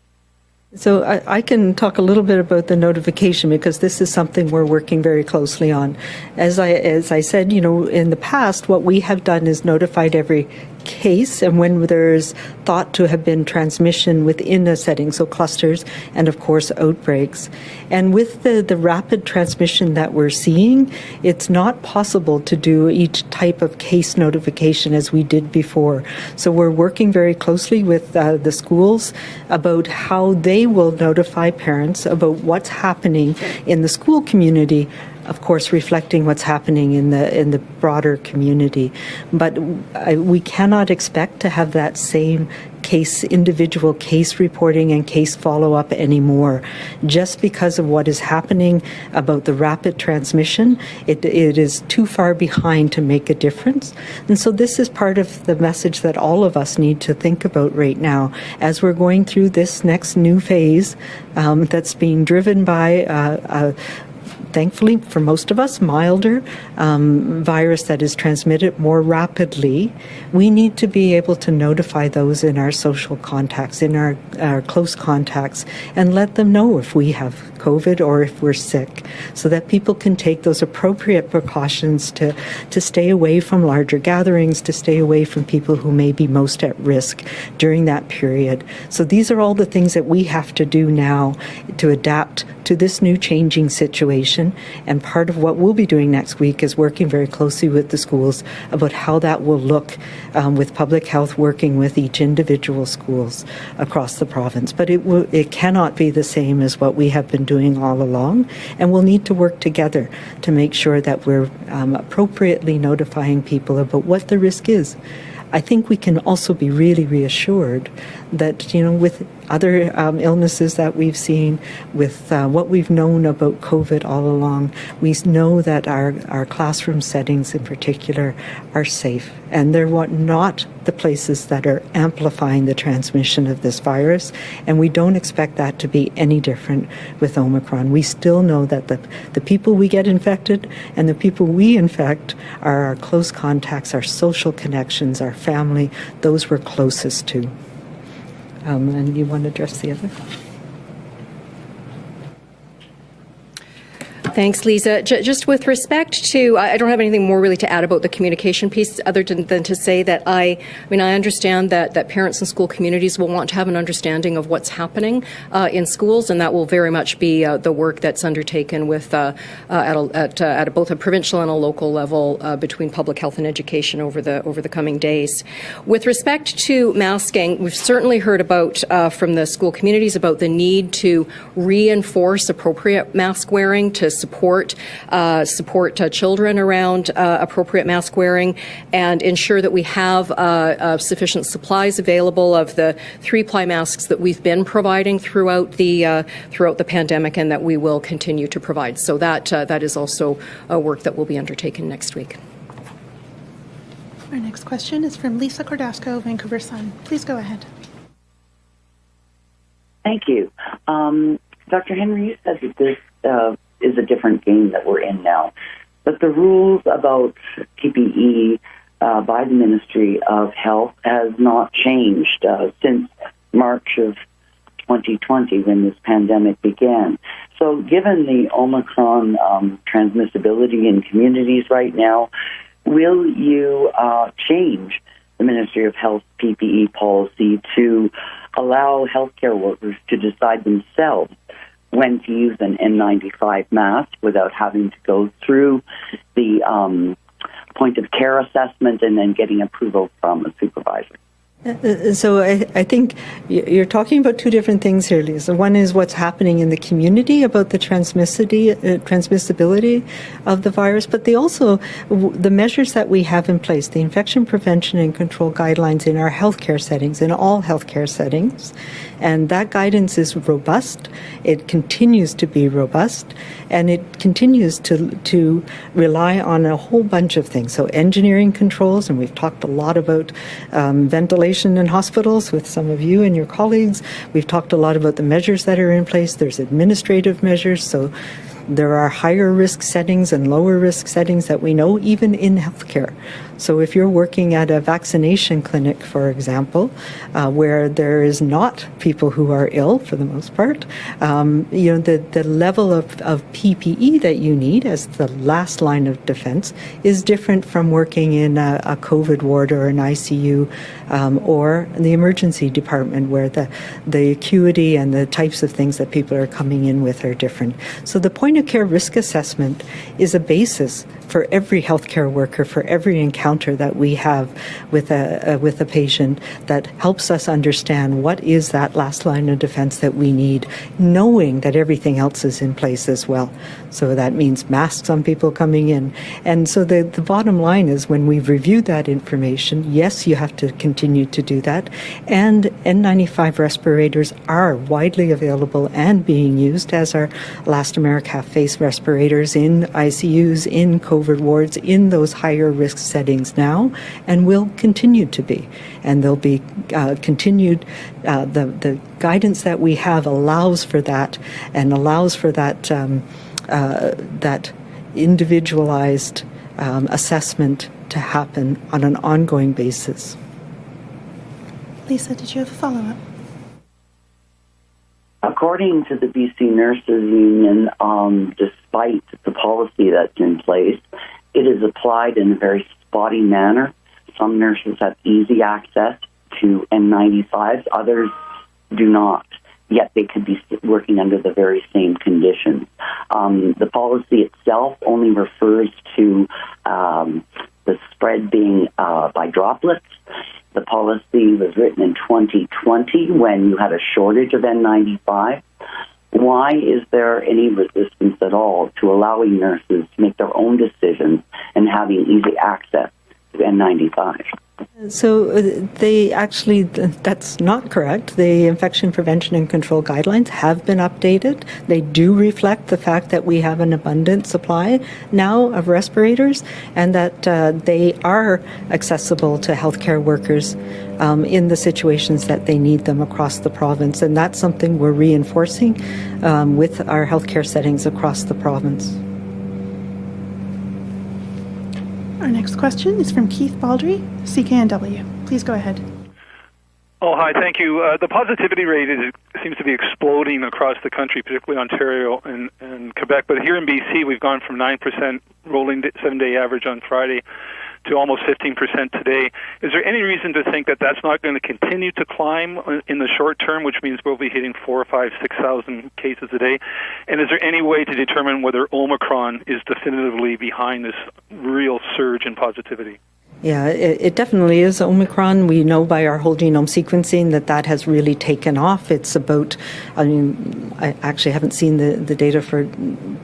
So I, I, can talk a little bit about the notification because this is something we're working very closely on. As I as I said, you know, in the past, what we have done is notified every case and when there's thought to have been transmission within a setting, so clusters and of course outbreaks. And with the, the rapid transmission that we're seeing, it's not possible to do each type of case notification as we did before. So we're working very closely with uh, the schools about how they will notify parents about what's happening in the school community of course, reflecting what's happening in the in the broader community. But I, we cannot expect to have that same case, individual case reporting and case follow up anymore. Just because of what is happening about the rapid transmission, it, it is too far behind to make a difference. And so, this is part of the message that all of us need to think about right now as we're going through this next new phase um, that's being driven by uh, thankfully for most of us, milder um, virus that is transmitted more rapidly, we need to be able to notify those in our social contacts, in our, our close contacts, and let them know if we have COVID or if we're sick, so that people can take those appropriate precautions to, to stay away from larger gatherings, to stay away from people who may be most at risk during that period. So these are all the things that we have to do now to adapt to this new changing situation. And part of what we'll be doing next week is working very closely with the schools about how that will look um, with public health working with each individual schools across the province. But it will, it cannot be the same as what we have been doing all along, and we'll need to work together to make sure that we're um, appropriately notifying people about what the risk is. I think we can also be really reassured that, you know, with other um, illnesses that we've seen, with uh, what we've known about COVID all along, we know that our, our classroom settings in particular are safe. And they're not the places that are amplifying the transmission of this virus. And we don't expect that to be any different with Omicron. We still know that the, the people we get infected and the people we infect are our close contacts, our social connections, our family, those we're closest to. Um, and you want to address the other?
Thanks, Lisa. J- just with respect to, I don't have anything more really to add about the communication piece other than, than, to say that I, I mean, I understand that, that parents and school communities will want to have an understanding of what's happening uh, in schools, and that will very much be uh, the work that's undertaken with uh, uh at, a, at, uh, at both a provincial and a local level between public health and education over the over the coming days. With respect to masking, we've certainly heard about from the school communities about the need to reinforce appropriate mask wearing to support uh, support uh, children around uh, appropriate mask wearing and ensure that we have uh, uh, sufficient supplies available of the three ply masks that we've been providing throughout the throughout the pandemic and that we will continue to provide. So that that is also a work that will be undertaken next week.
Our next question is from Lisa Cordasco, Vancouver Sun. Please go ahead.
Thank you. Um, Dr. Henry, you said that this uh, is a different game that we're in now. But the rules about PPE uh, by the Ministry of Health has not changed uh, since March of 2020 when this pandemic began. So, given the Omicron um, transmissibility in communities right now, will you uh, change the Ministry of Health PPE policy to allow healthcare workers to decide themselves when to use an N95 mask without having to go through the um, point of care assessment and then getting approval from a supervisor.
Uh, So I, I think you're talking about two different things here, Lisa. One is what's happening in the community about the uh, transmissibility of the virus, but they also the measures that we have in place, the infection prevention and control guidelines in our healthcare settings, in all healthcare settings, and that guidance is robust. It continues to be robust, and it continues to to rely on a whole bunch of things. So engineering controls, and we've talked a lot about um, ventilation in hospitals with some of you and your colleagues. We've talked a lot about the measures that are in place. There's administrative measures, so there are higher risk settings and lower risk settings that we know, even in healthcare. So, if you're working at a vaccination clinic, for example, uh, where there is not people who are ill for the most part, um, you know the, the level of, of PPE that you need as the last line of defense is different from working in a, a COVID ward or an ICU um, or the emergency department, where the the acuity and the types of things that people are coming in with are different. So, the point of care risk assessment is a basis for every healthcare worker, for every encounter that we have with a, uh, with a patient that helps us understand what is that last line of defense that we need, knowing that everything else is in place as well. So that means masks on people coming in. And so the, the bottom line is when we've reviewed that information, yes, you have to continue to do that. And N95 respirators are widely available and being used as our elastomeric half face respirators in ICUs, in COVID wards, in those higher risk settings now, and will continue to be. And they'll be uh, continued. Uh, the, the guidance that we have allows for that and allows for that. Um, uh, that individualized um, assessment to happen on an ongoing basis.
Lisa, did you have a follow up?
According to the BC Nurses Union, um, despite the policy that's in place, it is applied in a very spotty manner. Some nurses have easy access to N95s, others do not yet they could be working under the very same conditions. Um, the policy itself only refers to um, the spread being uh, by droplets. The policy was written in 2020 when you had a shortage of N95. Why is there any resistance at all to allowing nurses to make their own decisions and having easy access to N95?
So uh, they actually, that's not correct. The infection prevention and control guidelines have been updated. They do reflect the fact that we have an abundant supply now of respirators and that uh, they are accessible to healthcare workers um, in the situations that they need them across the province. And that's something we're reinforcing um, with our healthcare settings across the province.
Our next question is from Keith Baldrey, CKNW. Please go ahead.
Oh, hi, thank you. Uh, the positivity rate is, seems to be exploding across the country, particularly Ontario and, and Quebec. But here in BC, we've gone from 9% rolling seven day average on Friday to almost 15% today. Is there any reason to think that that's not going to continue to climb in the short term, which means we'll be hitting four, five, six thousand cases a day? And is there any way to determine whether Omicron is definitively behind this real surge in positivity?
Yeah, it, it, definitely is Omicron. We know by our whole genome sequencing that that has really taken off. It's about, I mean, I actually haven't seen the, the data for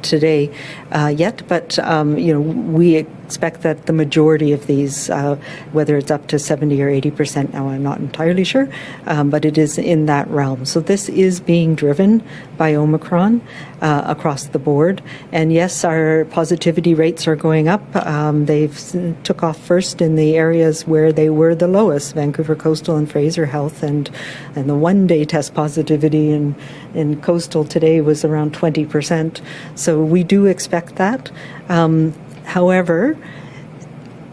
today uh, yet, but, um, you know, we expect that the majority of these, uh, whether it's up to 70 or 80 percent now, I'm not entirely sure, um, but it is in that realm. So this is being driven by Omicron uh, across the board. And yes, our positivity rates are going up. Um, they've took off first in the areas where they were the lowest, Vancouver Coastal and Fraser Health, and and the one day test positivity in in coastal today was around 20 percent. So we do expect that. Um, However,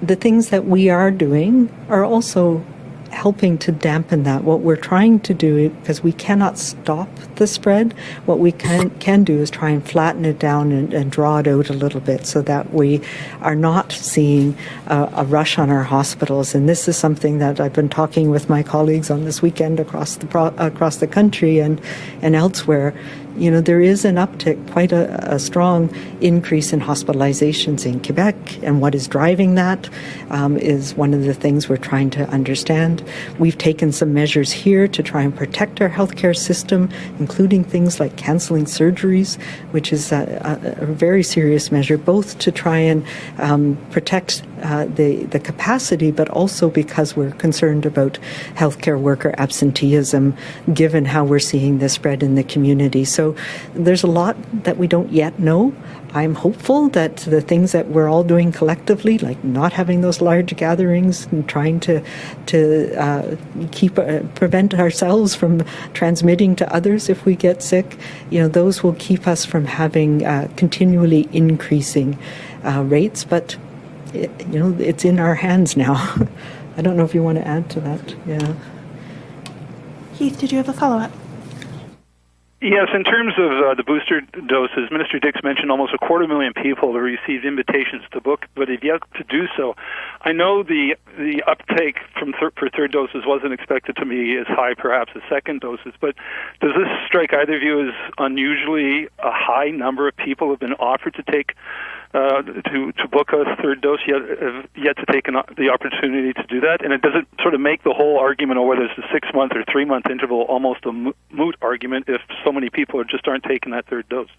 the things that we are doing are also helping to dampen that. What we're trying to do, because we cannot stop the spread, what we can, can do is try and flatten it down and, and draw it out a little bit so that we are not seeing a, a, rush on our hospitals. And this is something that I've been talking with my colleagues on this weekend across the across the country and and elsewhere. You know, there is an uptick, quite a, a strong increase in hospitalizations in Quebec, and what is driving that um, is one of the things we're trying to understand. We've taken some measures here to try and protect our healthcare system, including things like canceling surgeries, which is a, a, a very serious measure, both to try and um, protect uh, the the capacity, but also because we're concerned about healthcare worker absenteeism, given how we're seeing this spread in the community. So there's a lot that we don't yet know. I'm hopeful that the things that we're all doing collectively, like not having those large gatherings and trying to to uh, keep uh, prevent ourselves from transmitting to others if we get sick, you know, those will keep us from having uh, continually increasing uh, rates. But it, you know, it's in our hands now. <laughs> I don't know if you want to add to that. Yeah.
Keith, did you have a follow up?
Yes, in terms of uh, the booster doses, Minister Dix mentioned almost a quarter million people have received invitations to book, but have yet to do so. I know the the uptake from thir- for third doses wasn't expected to be as high, perhaps, as second doses. But does this strike either of you as unusually a high number of people have been offered to take uh, to to book a third dose yet uh, yet to take an, the opportunity to do that, and it doesn't sort of make the whole argument of whether it's a six month or three month interval almost a moot argument if so many people just aren't taking that third dose.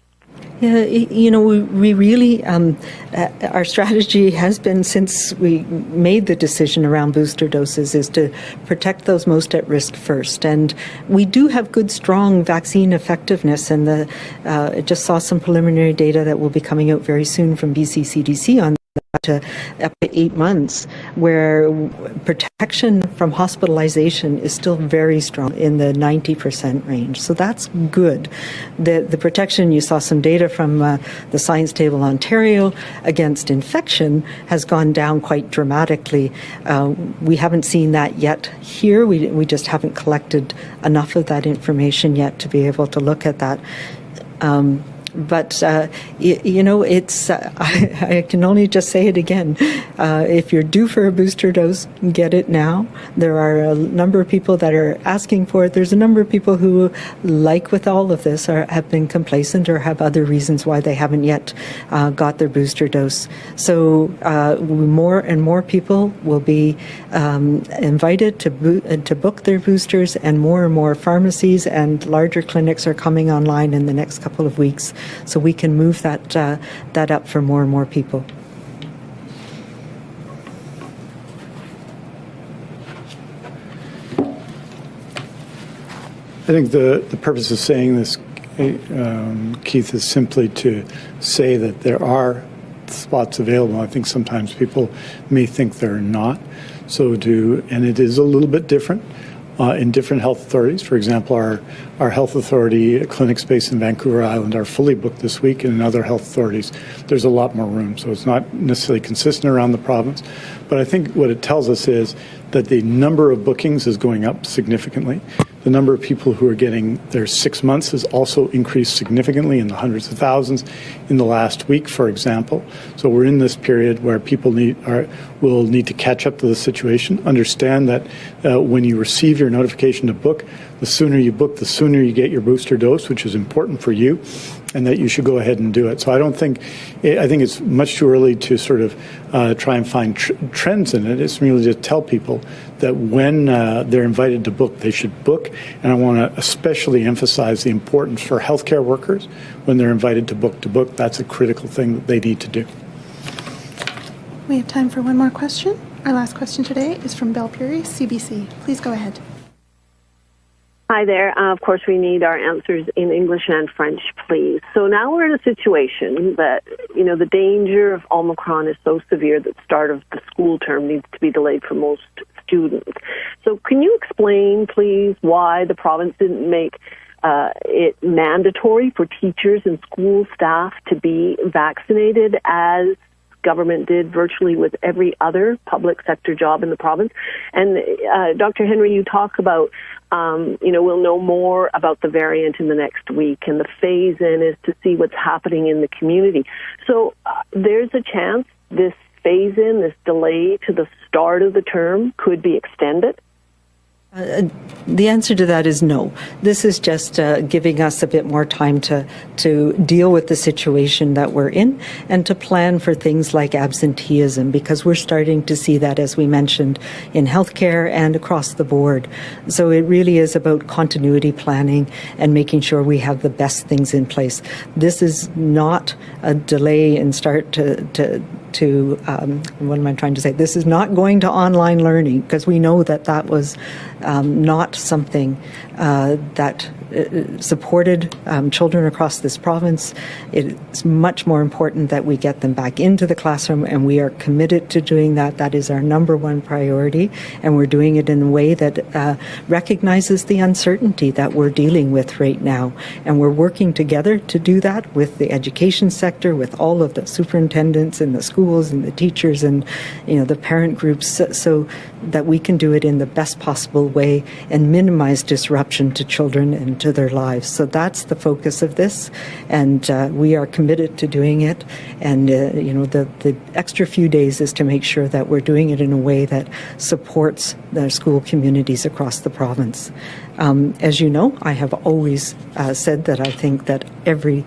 Yeah, you know, we, we really, um, uh, our strategy has been since we made the decision around booster doses is to protect those most at risk first. And we do have good, strong vaccine effectiveness. And the, uh, I just saw some preliminary data that will be coming out very soon from BC CDC on to up to eight months, where protection from hospitalization is still very strong in the 90% range. So that's good. The, the protection, you saw some data from uh, the Science Table Ontario against infection has gone down quite dramatically. Uh, we haven't seen that yet here. We, we just haven't collected enough of that information yet to be able to look at that. Um, but uh, you, you, know, it's uh, <laughs> I, I, can only just say it again. Uh, if you're due for a booster dose, get it now. There are a number of people that are asking for it. There's a number of people who, like with all of this, are, have been complacent or have other reasons why they haven't yet uh, got their booster dose. So uh, more and more people will be um, invited to bo- to book their boosters, and more and more pharmacies and larger clinics are coming online in the next couple of weeks so we can move that uh, that up for more and more people.
I think the, the purpose of saying this, um, Keith, is simply to say that there are spots available. I think sometimes people may think there are not. So do, and it is a little bit different uh, in different health authorities. For example, our, our health authority clinic space in Vancouver Island are fully booked this week, and in other health authorities, there's a lot more room. So it's not necessarily consistent around the province. But I think what it tells us is that the number of bookings is going up significantly. The number of people who are getting their six months has also increased significantly in the hundreds of thousands in the last week, for example. So we're in this period where people need are, will need to catch up to the situation. Understand that uh, when you receive your notification to book, the sooner you book, the sooner you get your booster dose, which is important for you and that you should go ahead and do it. So I don't think, I think it's much too early to sort of uh, try and find tr- trends in it. It's merely to tell people that when uh, they're invited to book, they should book. And I want to especially emphasize the importance for healthcare workers when they're invited to book to book. That's a critical thing that they need to do.
We have time for one more question. Our last question today is from Belle Puri, CBC. Please go ahead.
Hi there. Uh, of course, we need our answers in English and French, please. So now we're in a situation that, you know, the danger of Omicron is so severe that the start of the school term needs to be delayed for most students. So can you explain, please, why the province didn't make uh, it mandatory for teachers and school staff to be vaccinated as government did virtually with every other public sector job in the province. And uh, Dr. Henry, you talk about, um, you know, we'll know more about the variant in the next week, and the phase in is to see what's happening in the community. So uh, there's a chance this phase in, this delay to the start of the term, could be extended.
Uh, the answer to that is no. This is just uh, giving us a bit more time to to deal with the situation that we're in and to plan for things like absenteeism because we're starting to see that as we mentioned in healthcare and across the board. So it really is about continuity planning and making sure we have the best things in place. This is not a delay and start to to to um, what am I trying to say? This is not going to online learning because we know that that was um, not something uh, that supported um, children across this province. It's much more important that we get them back into the classroom, and we are committed to doing that. That is our number one priority, and we're doing it in a way that uh, recognizes the uncertainty that we're dealing with right now. And we're working together to do that with the education sector, with all of the superintendents in the schools and the teachers and you know the parent groups, so, so that we can do it in the best possible way and minimize disruption to children and to their lives. So that's the focus of this, and uh, we are committed to doing it. And uh, you know, the the extra few days is to make sure that we're doing it in a way that supports the school communities across the province. Um, as you know, I have always uh, said that I think that every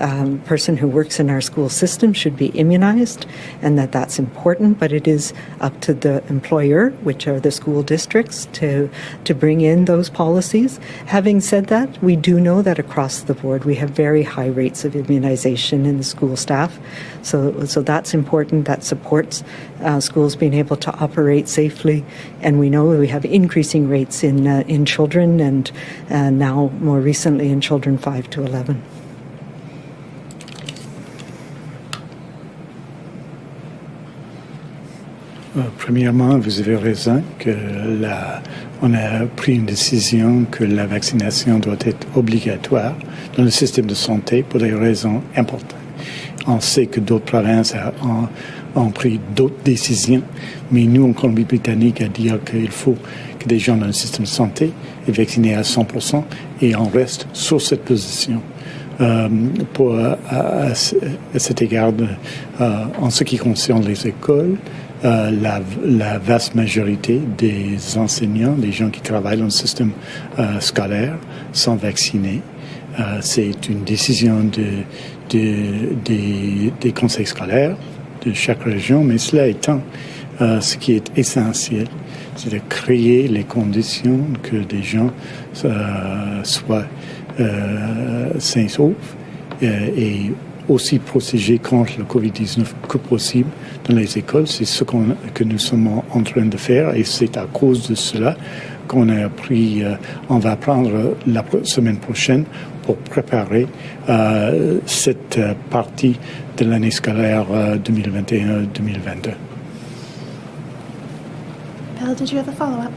um, person who works in our school system should be immunized and that that's important, but it is up to the employer, which are the school districts, to, to bring in those policies. Having said that, we do know that across the board we have very high rates of immunization in the school staff. So, so that's important. That supports uh, schools being able to operate safely. And we know we have increasing rates in, uh, in children and uh, now more recently in children 5 to 11.
Euh, premièrement, vous avez raison que la, on a pris une décision que la vaccination doit être obligatoire dans le système de santé pour des raisons importantes. On sait que d'autres provinces ont, pris d'autres décisions, mais nous, en Colombie-Britannique, à dire qu'il faut que des gens dans le système de santé soient vaccinés à 100% et on reste sur cette position. Euh, pour, à, cet égard, euh, en ce qui concerne les écoles, euh, la, la, vaste majorité des enseignants, des gens qui travaillent dans le système euh, scolaire, sont vaccinés. Euh, c'est une décision de, de, de, des conseils scolaires de chaque région, mais cela étant, euh, ce qui est essentiel, c'est de créer les conditions que des gens euh, soient sains et saufs et aussi protéger contre le Covid-19 que possible dans les écoles. C'est ce que nous sommes en train de faire et c'est à cause de cela qu'on a euh, on va prendre la semaine prochaine pour préparer euh, cette euh, partie de l'année scolaire 2021-2022.
Bill, did you have a follow-up?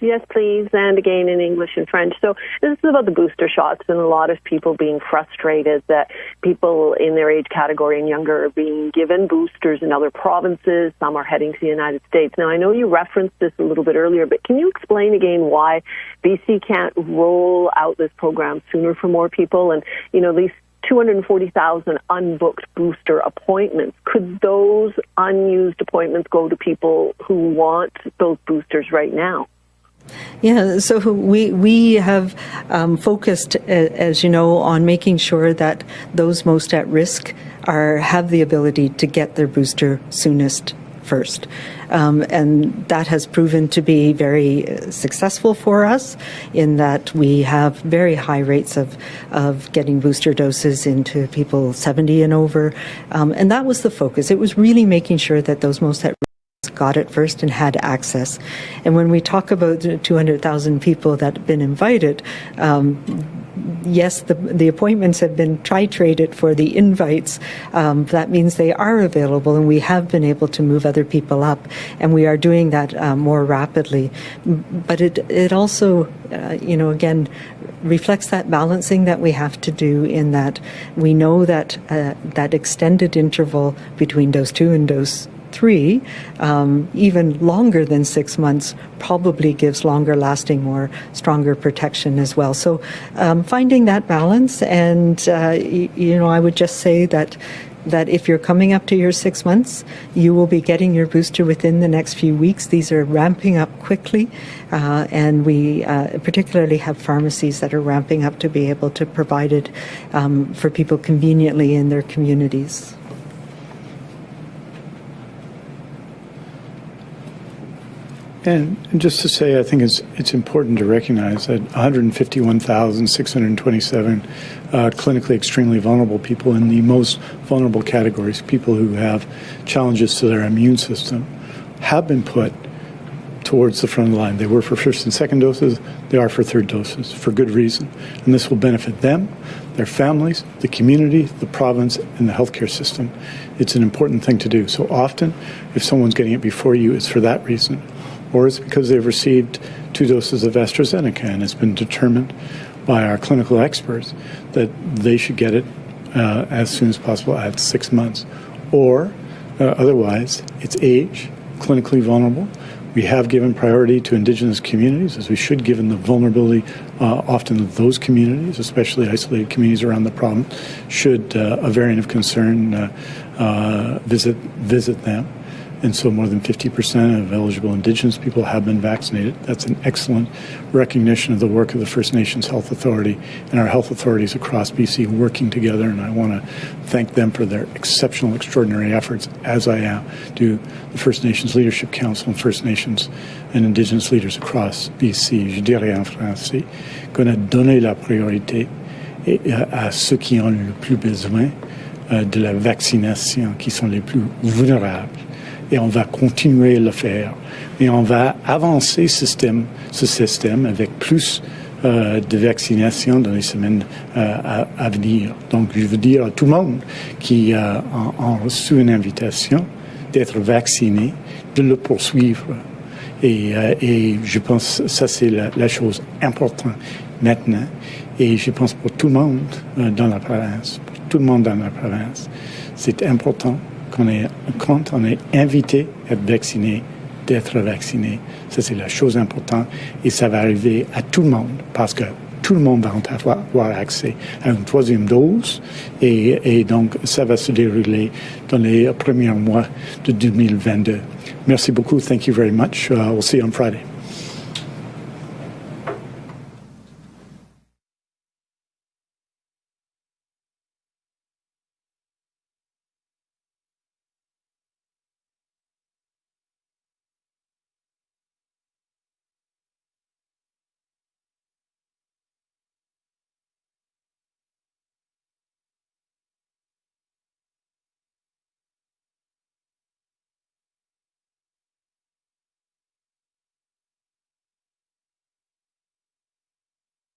Yes, please, and again in English and French. So this is about the booster shots and a lot of people being frustrated that people in their age category and younger are being given boosters in other provinces. Some are heading to the United States. Now, I know you referenced this a little bit earlier, but can you explain again why BC can't roll out this program sooner for more people? And, you know, least 240,000 unbooked booster appointments. Could those unused appointments go to people who want those boosters right now?
Yeah, so we we have um, focused, as you know, on making sure that those most at risk are have the ability to get their booster soonest first. Um, and that has proven to be very uh, successful for us in that we have very high rates of, of getting booster doses into people 70 and over. Um, and that was the focus. It was really making sure that those most at got it first and had access. And when we talk about 200,000 people that have been invited, um, yes, the, the appointments have been titrated for the invites. Um, that means they are available, and we have been able to move other people up, and we are doing that uh, more rapidly. But it it also, uh, you know, again, reflects that balancing that we have to do in that we know that uh, that extended interval between dose two and dose three, um, even longer than six months, probably gives longer lasting, more stronger protection as well. So um, finding that balance, and uh, you know, I would just say that that if you're coming up to your six months, you will be getting your booster within the next few weeks. These are ramping up quickly, uh, and we uh, particularly have pharmacies that are ramping up to be able to provide it um, for people conveniently in their communities.
And, just to say, I think it's it's important to recognize that 151,627 uh, clinically extremely vulnerable people in the most vulnerable categories, people who have challenges to their immune system, have been put towards the front line. They were for first and second doses, they are for third doses, for good reason. And this will benefit them, their families, the community, the province, and the healthcare system. It's an important thing to do. So often, if someone's getting it before you, it's for that reason or it's because they've received two doses of AstraZeneca and it's been determined by our clinical experts that they should get it uh, as soon as possible at six months. Or uh, otherwise, it's age, clinically vulnerable. We have given priority to Indigenous communities, as we should, given the vulnerability uh, often of those communities, especially isolated communities around the problem, should uh, a variant of concern uh, uh, visit visit them and so more than 50% of eligible Indigenous people have been vaccinated. That's an excellent recognition of the work of the First Nations Health Authority and our health authorities across BC working together, and I want to thank them for their exceptional, extraordinary efforts, as I am, to the First Nations Leadership Council and First Nations and Indigenous leaders across BC. Je dirais en français qu'on a donné la priorité à ceux qui ont le plus besoin euh, de la vaccination, qui sont les plus vulnérables et on va continuer à le faire. Et on va avancer ce système, ce système avec plus euh, de vaccination dans les semaines euh, à, à, venir. Donc, je veux dire à tout le monde qui euh, a, reçu une invitation d'être vacciné, de le poursuivre. Et, euh, et je pense ça, c'est la, la, chose importante maintenant. Et je pense pour tout le monde euh, dans la province, pour tout le monde dans la province, c'est important qu'on est, quand on est invité à être vacciné, d'être vacciné. Ça, c'est la chose importante. Et ça va arriver à tout le monde parce que tout le monde va avoir, accès à une troisième dose. Et, et, donc, ça va se dérouler dans les premiers mois de 2022. Merci beaucoup. Thank you very much. Uh, we'll see you on Friday.